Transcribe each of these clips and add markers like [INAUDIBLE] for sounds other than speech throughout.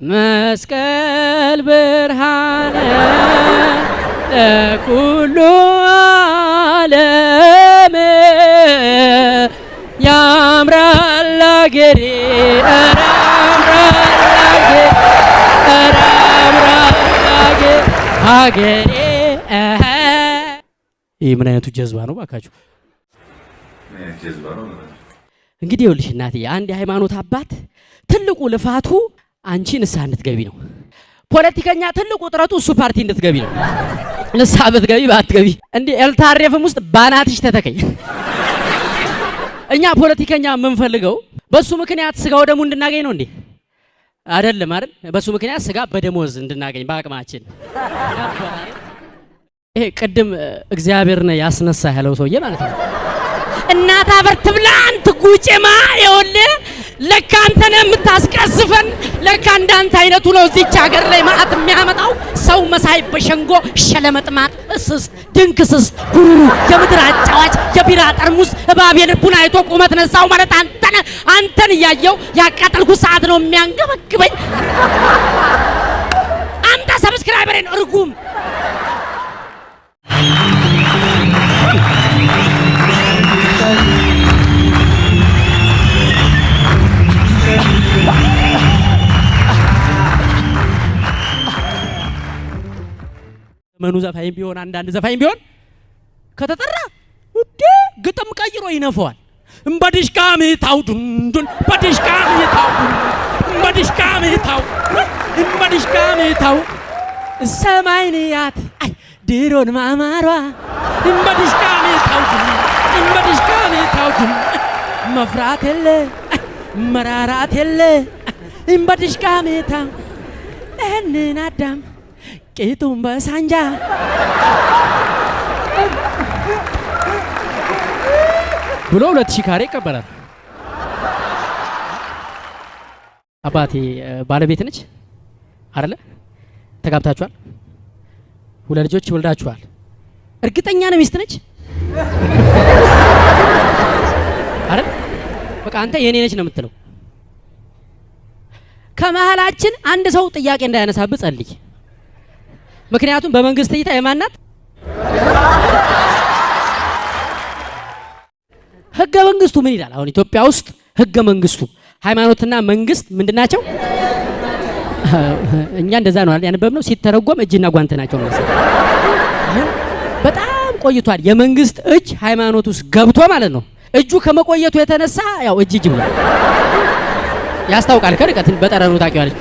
መስቀል ብርሃነ ለኩሉ ዓለም ያምራል አገሬ አገሬ ኧረ ያምራል አገሬ አገሬ እኸ። ይህ ምን አይነቱ ጀዝባ ነው ባካችሁ? እንግዲህ ይኸውልሽ እናትዬ አንድ የሃይማኖት አባት ትልቁ ልፋቱ አንቺ ንስሐ እንድትገቢ ነው። ፖለቲከኛ ትልቁ ጥረቱ እሱ ፓርቲ እንድትገቢ ነው። ንስሐ ብትገቢ ባትገቢ እንዲህ ኤልታሬፍም ውስጥ ባናትሽ ተተከኝ። እኛ ፖለቲከኛ የምንፈልገው በሱ ምክንያት ስጋው ደሙ እንድናገኝ ነው እንዴ? አይደለም አይደል? በሱ ምክንያት ስጋ በደሞዝ እንድናገኝ በአቅማችን ይሄ ቅድም እ፣ እግዚአብሔርን ያስነሳ ያለው ሰውዬ ማለት ነው። እናት አፈር ትብላ አንተ ጉጭማ ይኸውልህ ለካ አንተ ነህ የምታስቀስፈን። ለካ እንዳንተ አይነቱ ነው እዚች ሀገር ላይ ማዕት የሚያመጣው ሰው መሳይ በሸንጎ ሸለመጥማጥ፣ እስስት፣ ድንክስስት፣ ሁሩሩ፣ የምድር አጫዋች፣ የቢራ ጠርሙስ እባብ የልቡን አይቶ ቁመት ነሳው ማለት አንተ ነህ። አንተን እያየው ያቃጠልኩ ሰዓት ነው የሚያንገበግበኝ። አንተ ሰብስክራይበሬን እርጉም መኑ ዘፋኝ ቢሆን አንዳንድ ዘፋኝ ቢሆን ከተጠራ ውዴ ግጥም ቀይሮ ይነፈዋል። እምበድሽቃ ምታው ዱንዱን በድሽቃ ምታው እምበድሽቃ ምታው እምበድሽቃ ምታው ሰማይ ንያት አይ ድሮን ማማሯ እምበድሽቃ ምታው እምበድሽቃ ምታው መፍራት የለ መራራት የለ እምበድሽቃ ምታው ይህንን አዳም ቂጡን በሳንጃ ብሎ ሁለት ሺህ ካሬ ይቀበላል። አባቴ ባለቤት ነች አይደለ? ተጋብታችኋል? ሁለት ልጆች ወልዳችኋል? እርግጠኛ ነው ሚስት ነች አይደል? በቃ አንተ የኔ ነች ነው የምትለው። ከመሀላችን አንድ ሰው ጥያቄ እንዳያነሳብህ ጸልይ። ምክንያቱም በመንግስት እይታ የማናት ህገ መንግስቱ ምን ይላል? አሁን ኢትዮጵያ ውስጥ ህገ መንግስቱ ሃይማኖትና መንግስት ምንድን ናቸው? እኛ እንደዛ ነው ያነበብነው። ሲተረጎም እጅና ጓንት ናቸው ነው በጣም ቆይቷል። የመንግስት እጅ ሃይማኖት ውስጥ ገብቶ ማለት ነው። እጁ ከመቆየቱ የተነሳ ያው እጅ እጅ ብሏል። ያስታውቃል። ከርቀት በጠረኑ ታውቂዋለች።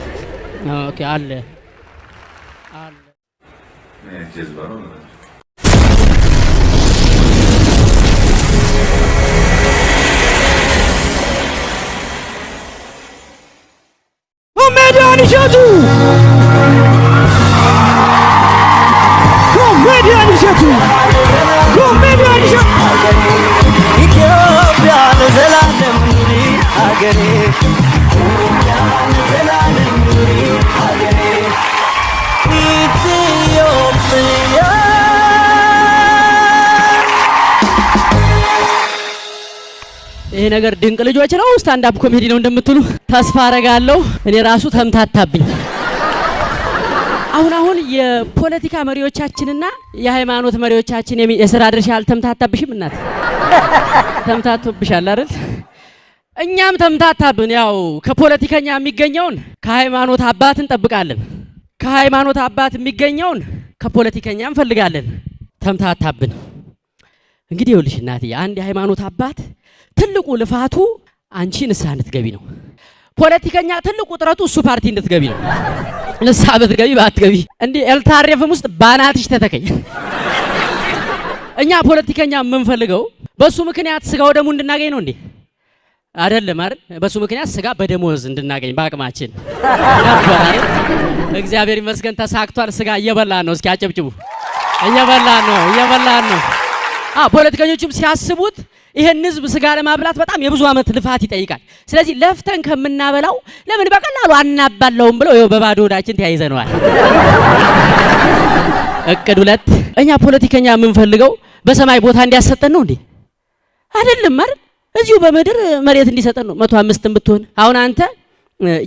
አለ ጀዝባ ነው። ኮሜዲያን እሸቱ ኮሜዲያን እሸቱ ኮሜዲያን እሸቱ ኢትዮጵያ ለዘላለም ኑሪ ሀገሬ ኢትዮጵያ ለዘላለም ይሄ ነገር ድንቅ ልጆች ነው፣ stand-up comedy ነው እንደምትሉ ተስፋ አረጋለሁ። እኔ ራሱ ተምታታብኝ። አሁን አሁን የፖለቲካ መሪዎቻችንና የሃይማኖት መሪዎቻችን የስራ ድርሻ አልተምታታብሽም? እናት ተምታቶብሻል አይደል? እኛም ተምታታብን። ያው ከፖለቲከኛ የሚገኘውን ከሃይማኖት አባት እንጠብቃለን፣ ከሃይማኖት አባት የሚገኘውን ከፖለቲከኛ እንፈልጋለን። ተምታታብን። እንግዲህ ይኸውልሽ እናትዬ አንድ የሃይማኖት አባት ትልቁ ልፋቱ አንቺ ንስሐ እንድትገቢ ነው። ፖለቲከኛ ትልቁ ጥረቱ እሱ ፓርቲ እንድትገቢ ነው። ንስሐ ብትገቢ ባትገቢ እንዲህ ኤልታሬፍም ውስጥ ባናትሽ ተተከኝ። እኛ ፖለቲከኛ የምንፈልገው በሱ ምክንያት ስጋው ደሙ እንድናገኝ ነው እንዴ? አይደለም አይደል? በሱ ምክንያት ስጋ በደሞዝ እንድናገኝ በአቅማችን ነበር? እግዚአብሔር ይመስገን ተሳክቷል። ስጋ እየበላን ነው። እስኪ አጨብጭቡ። እየበላን ነው፣ እየበላን ነው። ፖለቲከኞችም ሲያስቡት ይሄን ህዝብ ስጋ ለማብላት በጣም የብዙ ዓመት ልፋት ይጠይቃል። ስለዚህ ለፍተን ከምናበላው ለምን በቀላሉ አናባለውም ብለው ይኸው በባዶ ሆዳችን ተያይዘነዋል። እቅድ ሁለት እኛ ፖለቲከኛ የምንፈልገው በሰማይ ቦታ እንዲያሰጠን ነው እንዴ? አይደለም አይደል? እዚሁ በምድር መሬት እንዲሰጠን ነው። መቶ አምስትም ብትሆን አሁን አንተ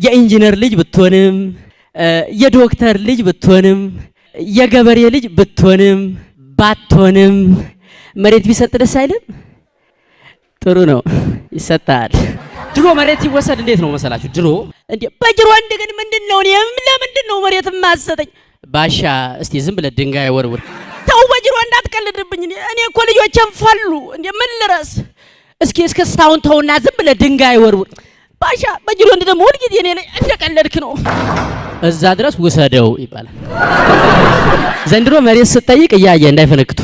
የኢንጂነር ልጅ ብትሆንም የዶክተር ልጅ ብትሆንም የገበሬ ልጅ ብትሆንም ባትሆንም መሬት ቢሰጥ ደስ አይልም? ጥሩ ነው፣ ይሰጣል። ድሮ መሬት ሲወሰድ እንዴት ነው መሰላችሁ? ድሮ እንዴ በጅሮ ግን ምንድን ነው ለምንድን ነው መሬት የማሰጠኝ? ባሻ እስቲ ዝም ብለህ ድንጋይ ወርውር። ተው በጅሮ እንዳትቀልድብኝ። እኔ እኮ ልጆቼን ፈሉ እንዴ ምን ልረስ? እስኪ እስከ እስካሁን ተውና ዝም ብለህ ድንጋይ ወርውር። ባሻ በጅሮ ወንድ ደግሞ ሁልጊዜ እኔ ላይ እንደቀለድክ ነው። እዛ ድረስ ውሰደው ይባላል። ዘንድሮ መሬት ስጠይቅ እያየ እንዳይፈነክቱ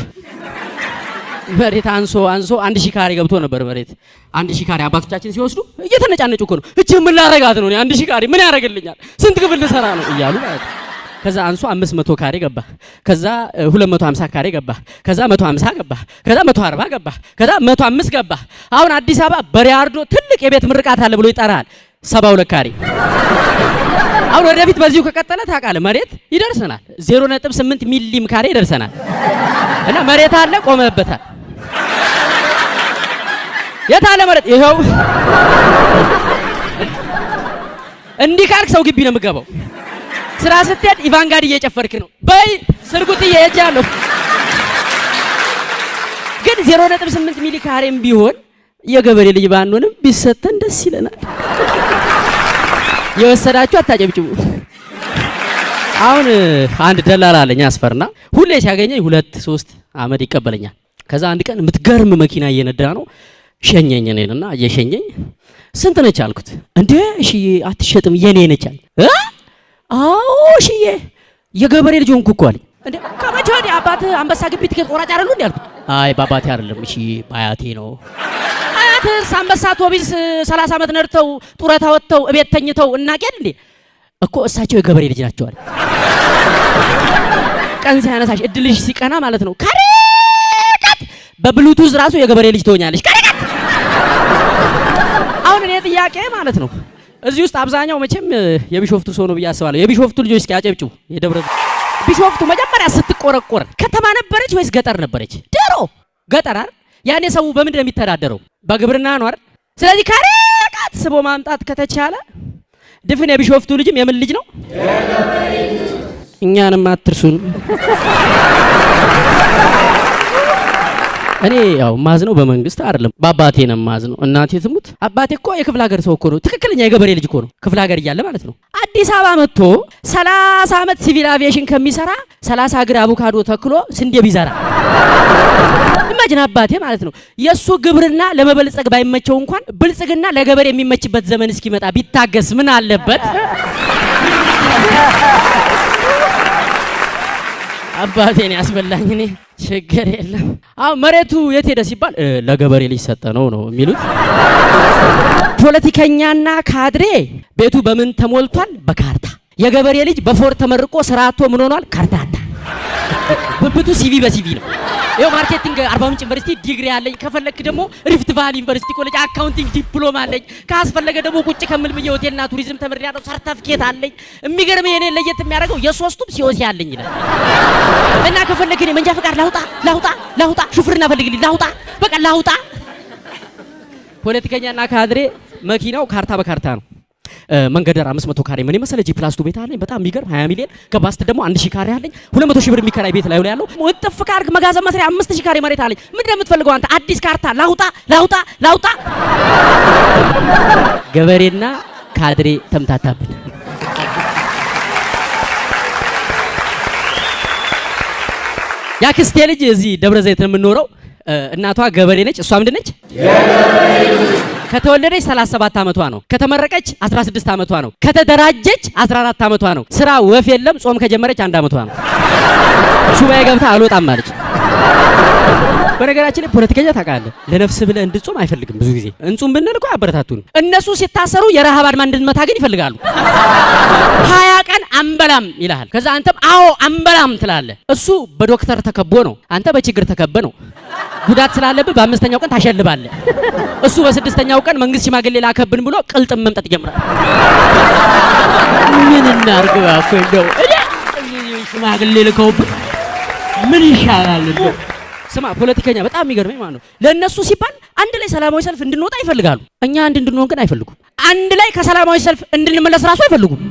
መሬት አንሶ አንሶ አንድ ሺህ ካሬ ገብቶ ነበር መሬት። አንድ ሺህ ካሬ አባቶቻችን ሲወስዱ እየተነጫነጩ እኮ ነው። እቺ ምን ላረጋት ነው? አንድ ሺህ ካሬ ምን ያደርግልኛል? ስንት ክፍል ልሰራ ነው እያሉ ማለት ነው። ከዛ አንሶ 500 ካሬ ገባ። ከዛ 250 ካሬ ገባ። ከዛ 150 ገባ። ከዛ 140 ገባ። ከዛ 105 ገባ። አሁን አዲስ አበባ በሪያርዶ ትልቅ የቤት ምርቃት አለ ብሎ ይጠራል። 72 ካሬ አሁን ወደፊት በዚሁ ከቀጠለ ታውቃለህ መሬት ይደርሰናል። 0.8 ሚሊም ካሬ ይደርሰናል። እና መሬት አለ ቆመበታል። የት አለ መሬት? ይኸው እንዲህ ካልክ ሰው ግቢ ነው የምገባው። ስራ ስትሄድ ኢቫንጋድ እየጨፈርክ ነው። በይ ስርጉጥዬ ሄጃለሁ። ግን 0.8 ሚሊ ካሬም ቢሆን የገበሬ ልጅ ባንሆንም ቢሰጠን ደስ ይለናል። የወሰዳችሁ አታጨብጭቡ። አሁን አንድ ደላላ አለኝ አስፈርና ሁሌ ሲያገኘኝ ሁለት ሶስት አመድ ይቀበለኛል። ከዛ አንድ ቀን የምትገርም መኪና እየነዳ ነው ሸኘኝ እኔንና እየሸኘኝ ስንት ነች አልኩት። እንዴ እሽዬ አትሸጥም የኔ እ አዎ እሽዬ የገበሬ ልጅ ሆንኩ እኮ አለኝ። እንዴ ከመቼ ወዲህ አባትህ አንበሳ ግቢ ትኬት ቆራጭ አይደሉ እንዴ አልኩት። አይ በአባቴ አይደለም እሺ በአያቴ ነው። አያትህስ አንበሳ አውቶቢስ 30 ዓመት ነድተው ጡረታ ወጥተው እቤት ተኝተው እናቄል እንዴ እኮ እሳቸው የገበሬ ልጅ ናቸው አለ። ቀን ሲያነሳሽ እድልሽ ሲቀና ማለት ነው። ከርቀት በብሉቱዝ ራሱ የገበሬ ልጅ ትሆኛለሽ። ከርቀት አሁን እኔ ጥያቄ ማለት ነው እዚህ ውስጥ አብዛኛው መቼም የቢሾፍቱ ሰው ነው ብዬ አስባለሁ። የቢሾፍቱ ልጆች እስኪ አጨብጭቡ። የደብረ ቢሾፍቱ መጀመሪያ ስትቆረቆር ከተማ ነበረች ወይስ ገጠር ነበረች? ድሮ ገጠር አይደል? ያኔ ሰው በምንድን ነው የሚተዳደረው? በግብርና ነው አይደል? ስለዚህ ከርቀት ስቦ ማምጣት ከተቻለ ድፍን የቢሾፍቱ ልጅም የምን ልጅ ነው? እኛንም አትርሱን። እኔ ያው ማዝነው በመንግስት አይደለም በአባቴ ነው ማዝነው። እናቴ ትሙት አባቴ እኮ የክፍለ ሀገር ሰው እኮ ነው። ትክክለኛ የገበሬ ልጅ እኮ ነው። ክፍለ ሀገር እያለ ማለት ነው። አዲስ አበባ መጥቶ 30 ዓመት ሲቪል አቪዬሽን ከሚሰራ 30 እግር አቮካዶ ተክሎ ስንዴ ቢዘራ imagine አባቴ ማለት ነው። የእሱ ግብርና ለመበልጸግ ባይመቸው እንኳን ብልጽግና ለገበሬ የሚመችበት ዘመን እስኪመጣ ቢታገስ ምን አለበት? አባቴን ያስበላኝ እኔ ችግር የለም። አሁን መሬቱ የት ሄደ ሲባል ለገበሬ ልጅ ሰጠ ነው ነው የሚሉት። ፖለቲከኛና ካድሬ ቤቱ በምን ተሞልቷል? በካርታ። የገበሬ ልጅ በ four ተመርቆ ስራ አጥቶ ምን ሆኗል? ካርታታ። ብብቱ CV በ CV ነው። ይኸው marketing አርባ ምንጭ ዩኒቨርሲቲ ዲግሪ አለኝ። ከፈለክ ደግሞ ሪፍት ቫሊ ዩኒቨርሲቲ ኮሌጅ accounting ዲፕሎማ አለኝ። ካስፈለገ ደግሞ ቁጭ ከምል ብዬ ሆቴልና ቱሪዝም ተምሬያለሁ። ሰርተፍኬት አለኝ። የሚገርም የኔ ለየት የሚያደርገው የሶስቱም COC አለኝ ይላል። እና ከፈለክ እኔ መንጃ ፈቃድ ላውጣ ላውጣ ላውጣ፣ ሹፍርና ፈልግልኝ ላውጣ፣ በቃ ላውጣ። ፖለቲከኛና ካድሬ መኪናው ካርታ በካርታ ነው። መንገደር 500 ካሬ ምን የመሰለ G plus two ቤት አለኝ። በጣም የሚገርም 20 ሚሊዮን ገባስት ደግሞ 1000 ካሬ አለኝ። 200 ሺህ ብር የሚከራይ ቤት ላይ ያለው እጥፍ ካርክ መጋዘን መስሪያ 5000 ካሬ መሬት አለኝ። ምንድን ነው የምትፈልገው አንተ? አዲስ ካርታ ላውጣ ላውጣ ላውጣ። ገበሬና ካድሬ ተምታታብን። ያክስቴ ልጅ እዚህ ደብረ ዘይት ነው የምንኖረው። እናቷ ገበሬ ነች። እሷ ምንድን ነች? ከተወለደች 37 ዓመቷ ነው። ከተመረቀች 16 ዓመቷ ነው። ከተደራጀች 14 ዓመቷ ነው። ስራ ወፍ የለም። ጾም ከጀመረች አንድ ዓመቷ ነው። ሱባኤ ገብታ አልወጣም ማለች። በነገራችን ላይ ፖለቲከኛ ታውቃለህ፣ ለነፍስ ብለህ እንድጾም አይፈልግም። ብዙ ጊዜ እንጹም ብንል እኮ አበረታቱን። እነሱ ሲታሰሩ የረሃብ አድማ እንድንመታ ግን ይፈልጋሉ። አንበላም ይልሃል። ከዛ አንተም አዎ አንበላም ትላለህ። እሱ በዶክተር ተከቦ ነው፣ አንተ በችግር ተከበ ነው። ጉዳት ስላለብህ በአምስተኛው ቀን ታሸልባለህ። እሱ በስድስተኛው ቀን መንግስት ሽማግሌ ላከብን ብሎ ቅልጥም መምጠጥ ይጀምራል። ምን እናርግ እባክህ እንደው ሽማግሌ ልከውብን ምን ይሻላል ስማ ፖለቲከኛ በጣም የሚገርመኝ ማለት ነው። ለእነሱ ሲባል አንድ ላይ ሰላማዊ ሰልፍ እንድንወጣ ይፈልጋሉ። እኛ አንድ እንድንሆን ግን አይፈልጉም። አንድ ላይ ከሰላማዊ ሰልፍ እንድንመለስ ራሱ አይፈልጉም።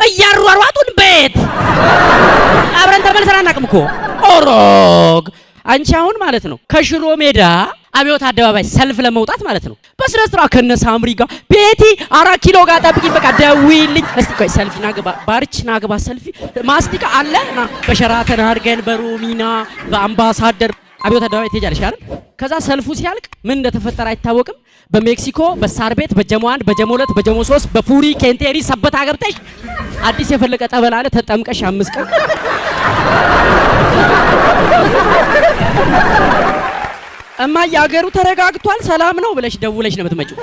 እያሯሯጡን ቤት! አብረን ተመልሰን አናውቅም እኮ! ኦሮግ! አንቺ አሁን ማለት ነው ከሽሮ ሜዳ አብዮት አደባባይ ሰልፍ ለመውጣት ማለት ነው በስነ ስርዓት ከነ ሳምሪ ጋር ቤቲ አራት ኪሎ ጋር ጠብቂኝ፣ በቃ ደዊልኝ እስቲ ቆይ ሰልፊ ናግባ ባርች ናግባ ሰልፊ ማስቲካ አለ? በሸራተን አድርገን በሮሚና በአምባሳደር አብዮት አደባባይ ትሄጃለሽ አይደል? ከዛ ሰልፉ ሲያልቅ ምን እንደተፈጠረ አይታወቅም። በሜክሲኮ በሳር ቤት በጀሞ አንድ በጀሞ ሁለት በጀሞ ሶስት በፉሪ ኬንቴሪ ሰበታ ገብተሽ አዲስ የፈለቀ ጠበል አለ ተጠምቀሽ አምስት ቀን እማዬ አገሩ ተረጋግቷል፣ ሰላም ነው ብለሽ ደውለሽ ነው የምትመጪው።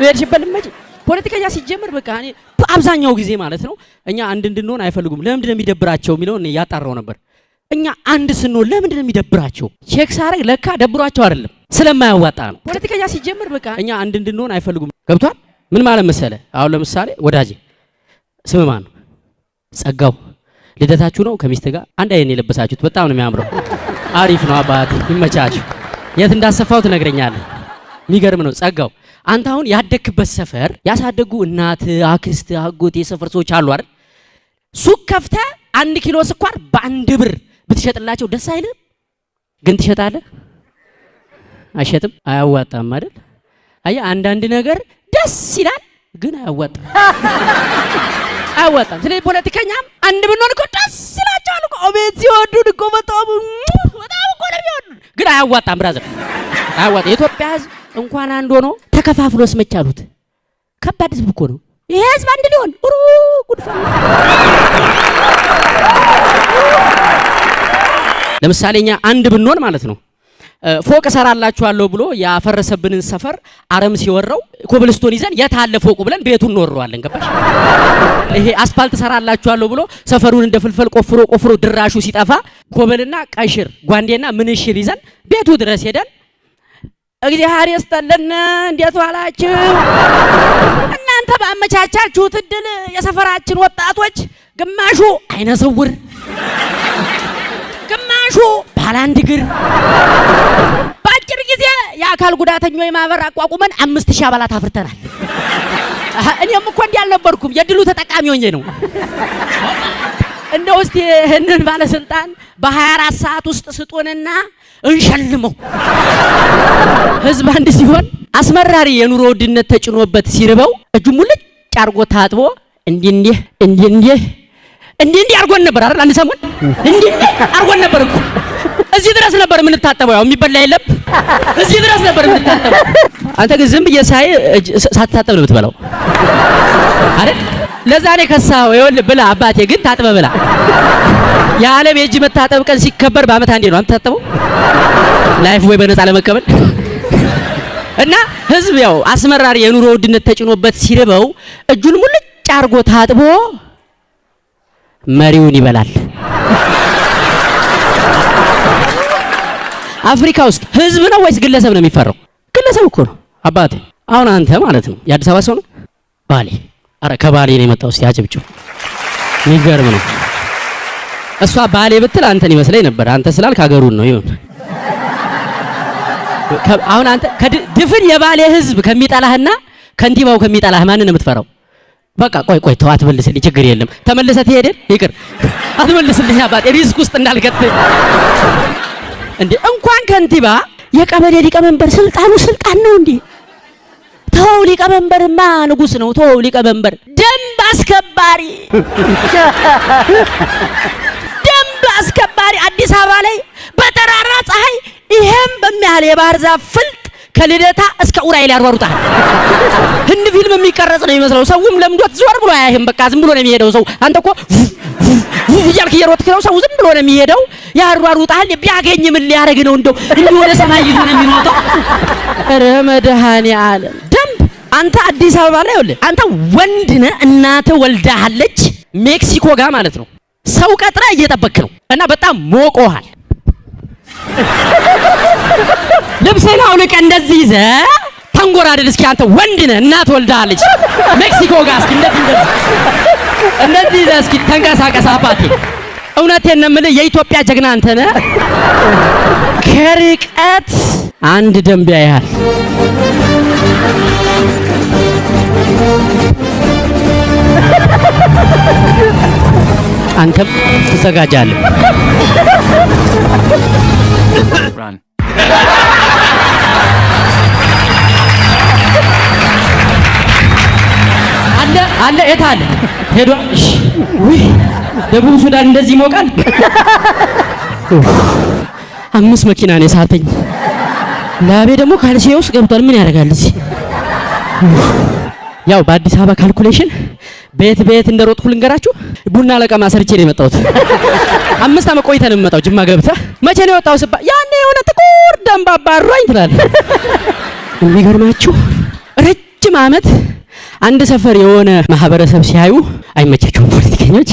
ሄድሽበት ልትመጪ ፖለቲከኛ ሲጀምር በቃ በአብዛኛው ጊዜ ማለት ነው እኛ አንድ እንድንሆን አይፈልጉም። ለምንድን ነው የሚደብራቸው የሚለውን እኔ ያጣራው ነበር። እኛ አንድ ስንሆን ለምንድን ነው የሚደብራቸው? check ሳረግ ለካ ደብሯቸው አይደለም ስለማያዋጣ ነው። ፖለቲከኛ ሲጀምር በቃ እኛ አንድ እንድንሆን አይፈልጉም። ገብቷል? ምን ማለት መሰለ? አሁን ለምሳሌ ወዳጄ ስም ማን ነው? ጸጋው ልደታችሁ ነው ከሚስት ጋር አንድ አይነት የለበሳችሁት በጣም ነው የሚያምረው። አሪፍ ነው አባት ይመቻችሁ። የት እንዳሰፋው ትነግረኛለህ። የሚገርም ነው ጸጋው። አንተ አሁን ያደግክበት ሰፈር ያሳደጉ እናት፣ አክስት፣ አጎት የሰፈር ሰዎች አሉ አይደል? ሱቅ ከፍተህ አንድ ኪሎ ስኳር በአንድ ብር ብትሸጥላቸው ደስ አይልም? ግን ትሸጣለህ? አይሸጥም? አያዋጣም አይደል? አየህ አንዳንድ ነገር ደስ ይላል ግን አያዋጣም [LAUGHS] አያዋጣም። ስለዚህ ፖለቲከኛም አንድ ብንሆን እኮ ደስ ይላቸዋል እኮ አቤት ሲወዱን እኮ በጣም በጣም እኮ ነው የሚወዱን፣ ግን አያዋጣም። brother አያዋጣም። የኢትዮጵያ ሕዝብ እንኳን አንድ ሆኖ ተከፋፍሎ ስመቻሉት ከባድ ሕዝብ እኮ ነው ይሄ ሕዝብ አንድ ሊሆን ሩ ለምሳሌ እኛ አንድ ብንሆን ማለት ነው ፎቅ እሰራላችኋለሁ ብሎ ያፈረሰብንን ሰፈር አረም ሲወራው ኮብልስቶን ይዘን የት አለ ፎቁ ብለን ቤቱን እንወረዋለን። ገባሽ? ይሄ አስፋልት እሰራላችኋለሁ ብሎ ሰፈሩን እንደ ፍልፈል ቆፍሮ ቆፍሮ ድራሹ ሲጠፋ ኮብልና ቀሽር ጓንዴና ምንሽር ይዘን ቤቱ ድረስ ሄደን እግዚአብሔር ይስጥልን እንዴት ዋላችሁ? እናንተ ባመቻቻችሁት እድል የሰፈራችን ወጣቶች ግማሹ አይነ ስውር ግማሹ ባለ አንድ እግር በአጭር ጊዜ የአካል ጉዳተኞች ማህበር አቋቁመን አምስት ሺህ አባላት አፍርተናል። እኔም እኮ እንዲህ አልነበርኩም፣ የድሉ ተጠቃሚ ሆኜ ነው። እንደው እስቲ ይህንን ባለስልጣን በ24 ሰዓት ውስጥ ስጡንና እንሸልመው። ህዝብ አንድ ሲሆን አስመራሪ የኑሮ ውድነት ተጭኖበት ሲርበው እጁ ሙልጭ አርጎ ታጥቦ እንዲህ እንዲህ እንዲህ እንዲህ እንዲህ አርጎን ነበር አይደል? አንድ ሰሞን እንዲህ አርጎን ነበር እኮ እዚህ ድረስ ነበር የምንታጠበው። ያው የሚበላ የለም እዚህ ድረስ ነበር የምንታጠበው። አንተ ግን ዝም ብዬ ሳይ ሳትታጠብ ነው የምትበላው አይደል? ለዛ ነው ከሳው። ይኸውልህ ብላ አባቴ፣ ግን ታጥበ ብላ። የዓለም የእጅ መታጠብ ቀን ሲከበር በአመት አንዴ ነው የምታጠበው። Lifebuoy በነፃ ለመቀበል እና ህዝብ ያው አስመራሪ የኑሮ ውድነት ተጭኖበት ሲርበው እጁን ሙልጭ አርጎ ታጥቦ መሪውን ይበላል። አፍሪካ ውስጥ ህዝብ ነው ወይስ ግለሰብ ነው የሚፈራው? ግለሰብ እኮ ነው አባቴ። አሁን አንተ ማለት ነው የአዲስ አበባ ሰው ነው? ባሌ፣ አረ ከባሌ ነው የመጣው። እስቲ አጨብጭቡ። የሚገርም ነው። እሷ ባሌ ብትል አንተን ይመስለኝ ነበር። አንተ ስላልክ ሀገሩን ነው ይሁን። አሁን አንተ ድፍን የባሌ ህዝብ ከሚጠላህና ከንቲባው ከሚጠላህ ማንን የምትፈራው? በቃ ቆይ ቆይ ተው አትመልስልኝ፣ ችግር የለም ተመልሰህ ትሄድን ይቅር አትመልስልኝ አባቴ risk ውስጥ እንዳልገጥ እንዴ እንኳን ከንቲባ የቀበሌ ሊቀመንበር ስልጣኑ ስልጣን ነው እንዴ ተው ሊቀመንበርማ ንጉስ ነው ተው ሊቀመንበር ደንብ አስከባሪ ደንብ አስከባሪ አዲስ አበባ ላይ በጠራራ ፀሐይ ይሄም በሚያህል የባህር ዛፍ ፍልጥ ከልደታ እስከ ኡራኤል ያሯሩጣል። ህንድ ፊልም የሚቀረጽ ነው የሚመስለው። ሰውም ለምዶት ዞር ብሎ አያይህም። በቃ ዝም ብሎ ነው የሚሄደው። ሰው አንተ እኮ እያልክ እየሮጥክ ነው። ሰው ዝም ብሎ ነው የሚሄደው። ያሯሩጣል። ቢያገኝ ምን ሊያደርግ ነው? እንደው እንዲህ ወደ ሰማይ ይዞ ነው የሚሮጠው። ኧረ መድኃኔዓለም አንተ አዲስ አበባ ላይ ይኸውልህ፣ አንተ ወንድ ነህ፣ እናትህ ወልዳሃለች ሜክሲኮ ጋር ማለት ነው። ሰው ቀጥረህ እየጠበክ ነው እና በጣም ሞቆሃል። ልብስህን አውልቀህ እንደዚህ ይዘህ ተንጎራደድ እስኪ። አንተ ወንድ ነህ፣ እናት ወልዳለች ሜክሲኮ ጋር እስኪ እንደዚህ እንደዚህ እንደዚህ ይዘህ እስኪ ተንቀሳቀስ አባቴ። እውነቴን ነው የምልህ የኢትዮጵያ ጀግና አንተ ነህ። ከርቀት አንድ ደንቢያ ያህል አንተም ትዘጋጃለህ።. አለ አለ የት አለ? ሄዷ እሺ። ውይ ደቡብ ሱዳን እንደዚህ ይሞቃል? አምስት መኪና ነው የሳተኝ። ላቤ ደግሞ ካልሲ ውስጥ ገብቷል። ምን ያደርጋል እዚህ ያው በአዲስ አበባ ካልኩሌሽን ቤት ቤት እንደሮጥኩ ልንገራችሁ ቡና ለቀማ ሰርቼ ነው የመጣሁት [LAUGHS] አምስት ዓመት ቆይተን ነው የምመጣው ጅማ ገብተህ መቼ ነው የወጣው ስባ ያኔ የሆነ ጥቁር ደንባባ አሯኝ ትላለህ [LAUGHS] የሚገርማችሁ ረጅም ዓመት አንድ ሰፈር የሆነ ማህበረሰብ ሲያዩ አይመቻቸውም። ፖለቲከኞች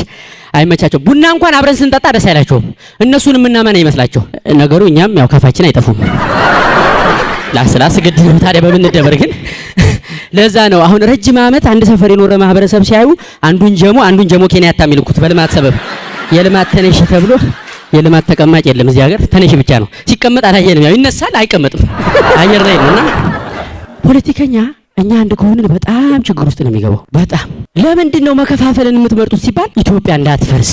አይመቻቸውም። ቡና እንኳን አብረን ስንጠጣ ደስ አይላቸውም። እነሱን የምናመን ይመስላቸው ነገሩ። እኛም ያው ካፋችን አይጠፉም። ነው ታዲያ በምንደበር ግን ለዛ ነው አሁን ረጅም ዓመት አንድ ሰፈር የኖረ ማህበረሰብ ሲያዩ አንዱን ጀሞ አንዱን ጀሞ ኬንያታ የሚልኩት በልማት ሰበብ የልማት ተነሽ ተብሎ የልማት ተቀማጭ የለም እዚህ ሀገር ተነሽ ብቻ ነው። ሲቀመጥ አላየንም። ያው ይነሳል አይቀመጥም፣ አየር ላይ ነው እና ፖለቲከኛ እኛ አንድ ከሆንን በጣም ችግር ውስጥ ነው የሚገባው። በጣም ለምንድን ነው መከፋፈልን የምትመርጡት ሲባል ኢትዮጵያ እንዳትፈርስ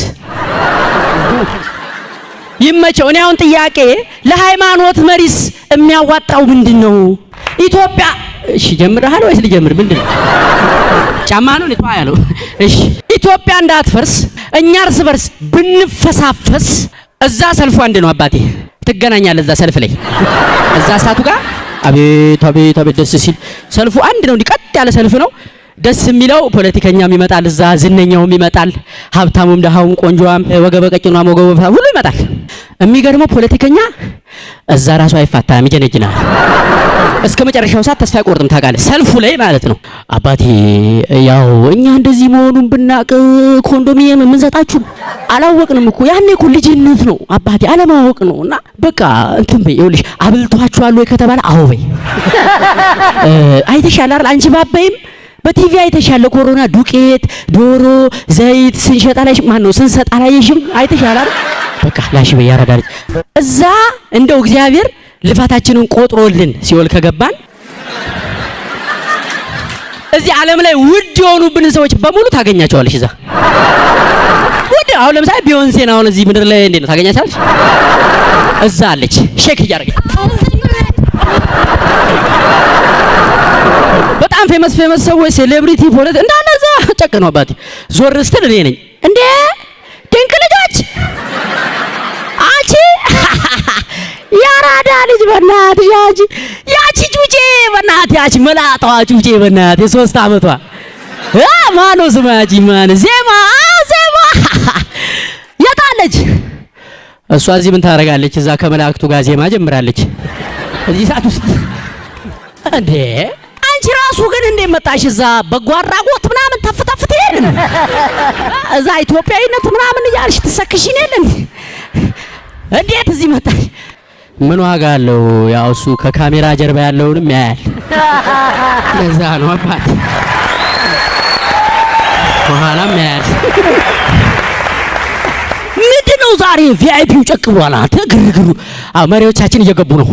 ይመቸው። እኔ አሁን ጥያቄ ለሃይማኖት መሪስ የሚያዋጣው ምንድን ነው? ኢትዮጵያ እሺ፣ ጀምረሃል ወይስ ልጀምር? ምንድን ነው ጫማ ነው ልቷ ያለው። እሺ፣ ኢትዮጵያ እንዳትፈርስ እኛ እርስ በርስ ብንፈሳፈስ፣ እዛ ሰልፉ አንድ ነው አባቴ፣ ትገናኛለህ እዛ ሰልፍ ላይ እዛ እሳቱ ጋር አቤት አቤት አቤት ደስ ሲል ሰልፉ አንድ ነው። እንዲቀጥ ያለ ሰልፍ ነው። ደስ የሚለው ፖለቲከኛም ይመጣል፣ እዛ ዝነኛውም ይመጣል፣ ሀብታሙም፣ ደሃውም፣ ቆንጆዋም፣ ወገበ ቀጭኗም፣ ወገበ ሁሉ ይመጣል። የሚገርመው ፖለቲከኛ እዛ ራሱ አይፋታም፣ ይጀነጅናል። እስከ መጨረሻው ሰዓት ተስፋ አይቆርጥም። ታውቃለህ፣ ሰልፉ ላይ ማለት ነው። አባቴ ያው እኛ እንደዚህ መሆኑን ብናቅ ኮንዶሚኒየም የምንሰጣችሁ አላወቅንም እኮ ያኔ እኮ ልጅነት ነው አባቴ፣ አለማወቅ ነው። እና በቃ እንትን በይ ይኸውልሽ፣ አብልቷችኋል ወይ ከተባለ አዎ በይ። [LAUGHS] አይተሻል አይደል አንቺ ባባይም በቲቪ አይተሻል። ኮሮና ዱቄት፣ ዶሮ፣ ዘይት ስንሸጣ ላይ ማን ነው ስንሰጣ አላየሽም? አይተሻል አይደል? በቃ ላሽ በይ ያረጋለች። እዛ እንደው እግዚአብሔር ልፋታችንን ቆጥሮልን ሲኦል ከገባን እዚህ ዓለም ላይ ውድ የሆኑብን ሰዎች በሙሉ ታገኛቸዋለሽ። እዛ ውድ አሁን ለምሳሌ ቢዮንሴን አሁን እዚህ ምድር ላይ እንዴት ነው ታገኛቸዋለሽ? እዛ አለች shake እያደረገች famous famous ሰዎች celebrity ፖለቲ እንዳለ እዛ ጨቅ ነው አባቴ። ዞር ስትል እኔ ነኝ። እንዴ! ድንቅ ልጆች! አንቺ [LAUGHS] ያራዳ ልጅ በእናትሽ ያቺ ያቺ ጩጬ በእናትህ ያቺ መላጣዋ ጩጬ በእናትህ የሶስት ዓመቷ አ ማኖ ስማ ማን? ዜማ! ዜማ! [LAUGHS] የታለች እሷ እዚህ ምን ታደርጋለች? እዛ ከመላእክቱ ጋር ዜማ ጀምራለች። እዚህ ሰዓት ውስጥ እንዴ አንቺ ራሱ ግን እንዴት መጣሽ? እዛ በጎ አድራጎት ምናምን ተፍተፍት የለን እዛ ኢትዮጵያዊነት ምናምን እያልሽ ትሰክሽን የለን እንዴት እዚህ መጣሽ? ምን ዋጋ አለው? ያው እሱ ከካሜራ ጀርባ ያለውንም ያያል። ለዛ ነው አባት ከኋላም ያያል። ነው ዛሬ ቪአይፒው ጨቅ ብሏል። አንተ ግርግሩ መሪዎቻችን እየገቡ ነው።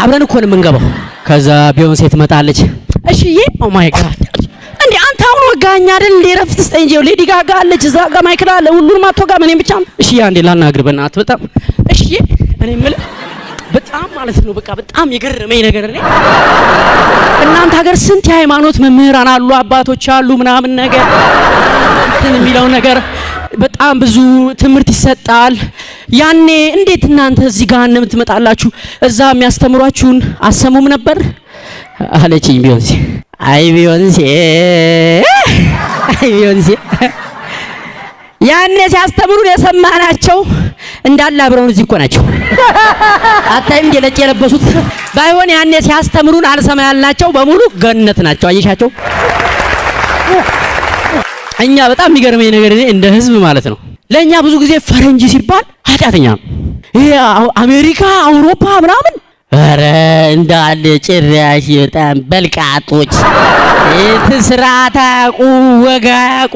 አብረን እኮ ነው የምንገባው። ከዛ ቢዮንሴ ትመጣለች። እሺዬ oh my God እንዴ አንተ አሁን ወጋኝ አይደል እንዴ? ረፍት ስጠኝ እንጂ ሌዲ ጋጋ አለች እዛ ጋር ማይክል አለ። ሁሉንም አትወጋም፣ እኔም ብቻ እሺ። አንዴ ላናግር በእናትህ በጣም እሺ። እኔ የምልህ በጣም ማለት ነው በቃ በጣም የገረመኝ ነገር እኔ እናንተ ሀገር ስንት የሃይማኖት መምህራን አሉ፣ አባቶች አሉ ምናምን ነገር እንትን የሚለው ነገር በጣም ብዙ ትምህርት ይሰጣል። ያኔ እንዴት እናንተ እዚህ ገሃነም ትመጣላችሁ? እዛ የሚያስተምሯችሁን አሰሙም ነበር አለችኝ ቢዮንሴ። አይ ቢዮንሴ፣ አይ ቢዮንሴ ያኔ ሲያስተምሩን የሰማናቸው እንዳለ አብረውን እዚህ እኮ ናቸው። አታይም? ነጭ የለበሱት ባይሆን ያኔ ሲያስተምሩን አልሰማ ያልናቸው በሙሉ ገነት ናቸው። አየሻቸው? እኛ በጣም የሚገርመኝ ነገር እኔ እንደ ህዝብ ማለት ነው ለእኛ ብዙ ጊዜ ፈረንጅ ሲባል ኃጢአተኛ ነው። ይሄ አሜሪካ፣ አውሮፓ ምናምን ኧረ እንዳለ ጭራሽ በጣም በልቃጦች ስርዓት አያውቁ ወግ አያውቁ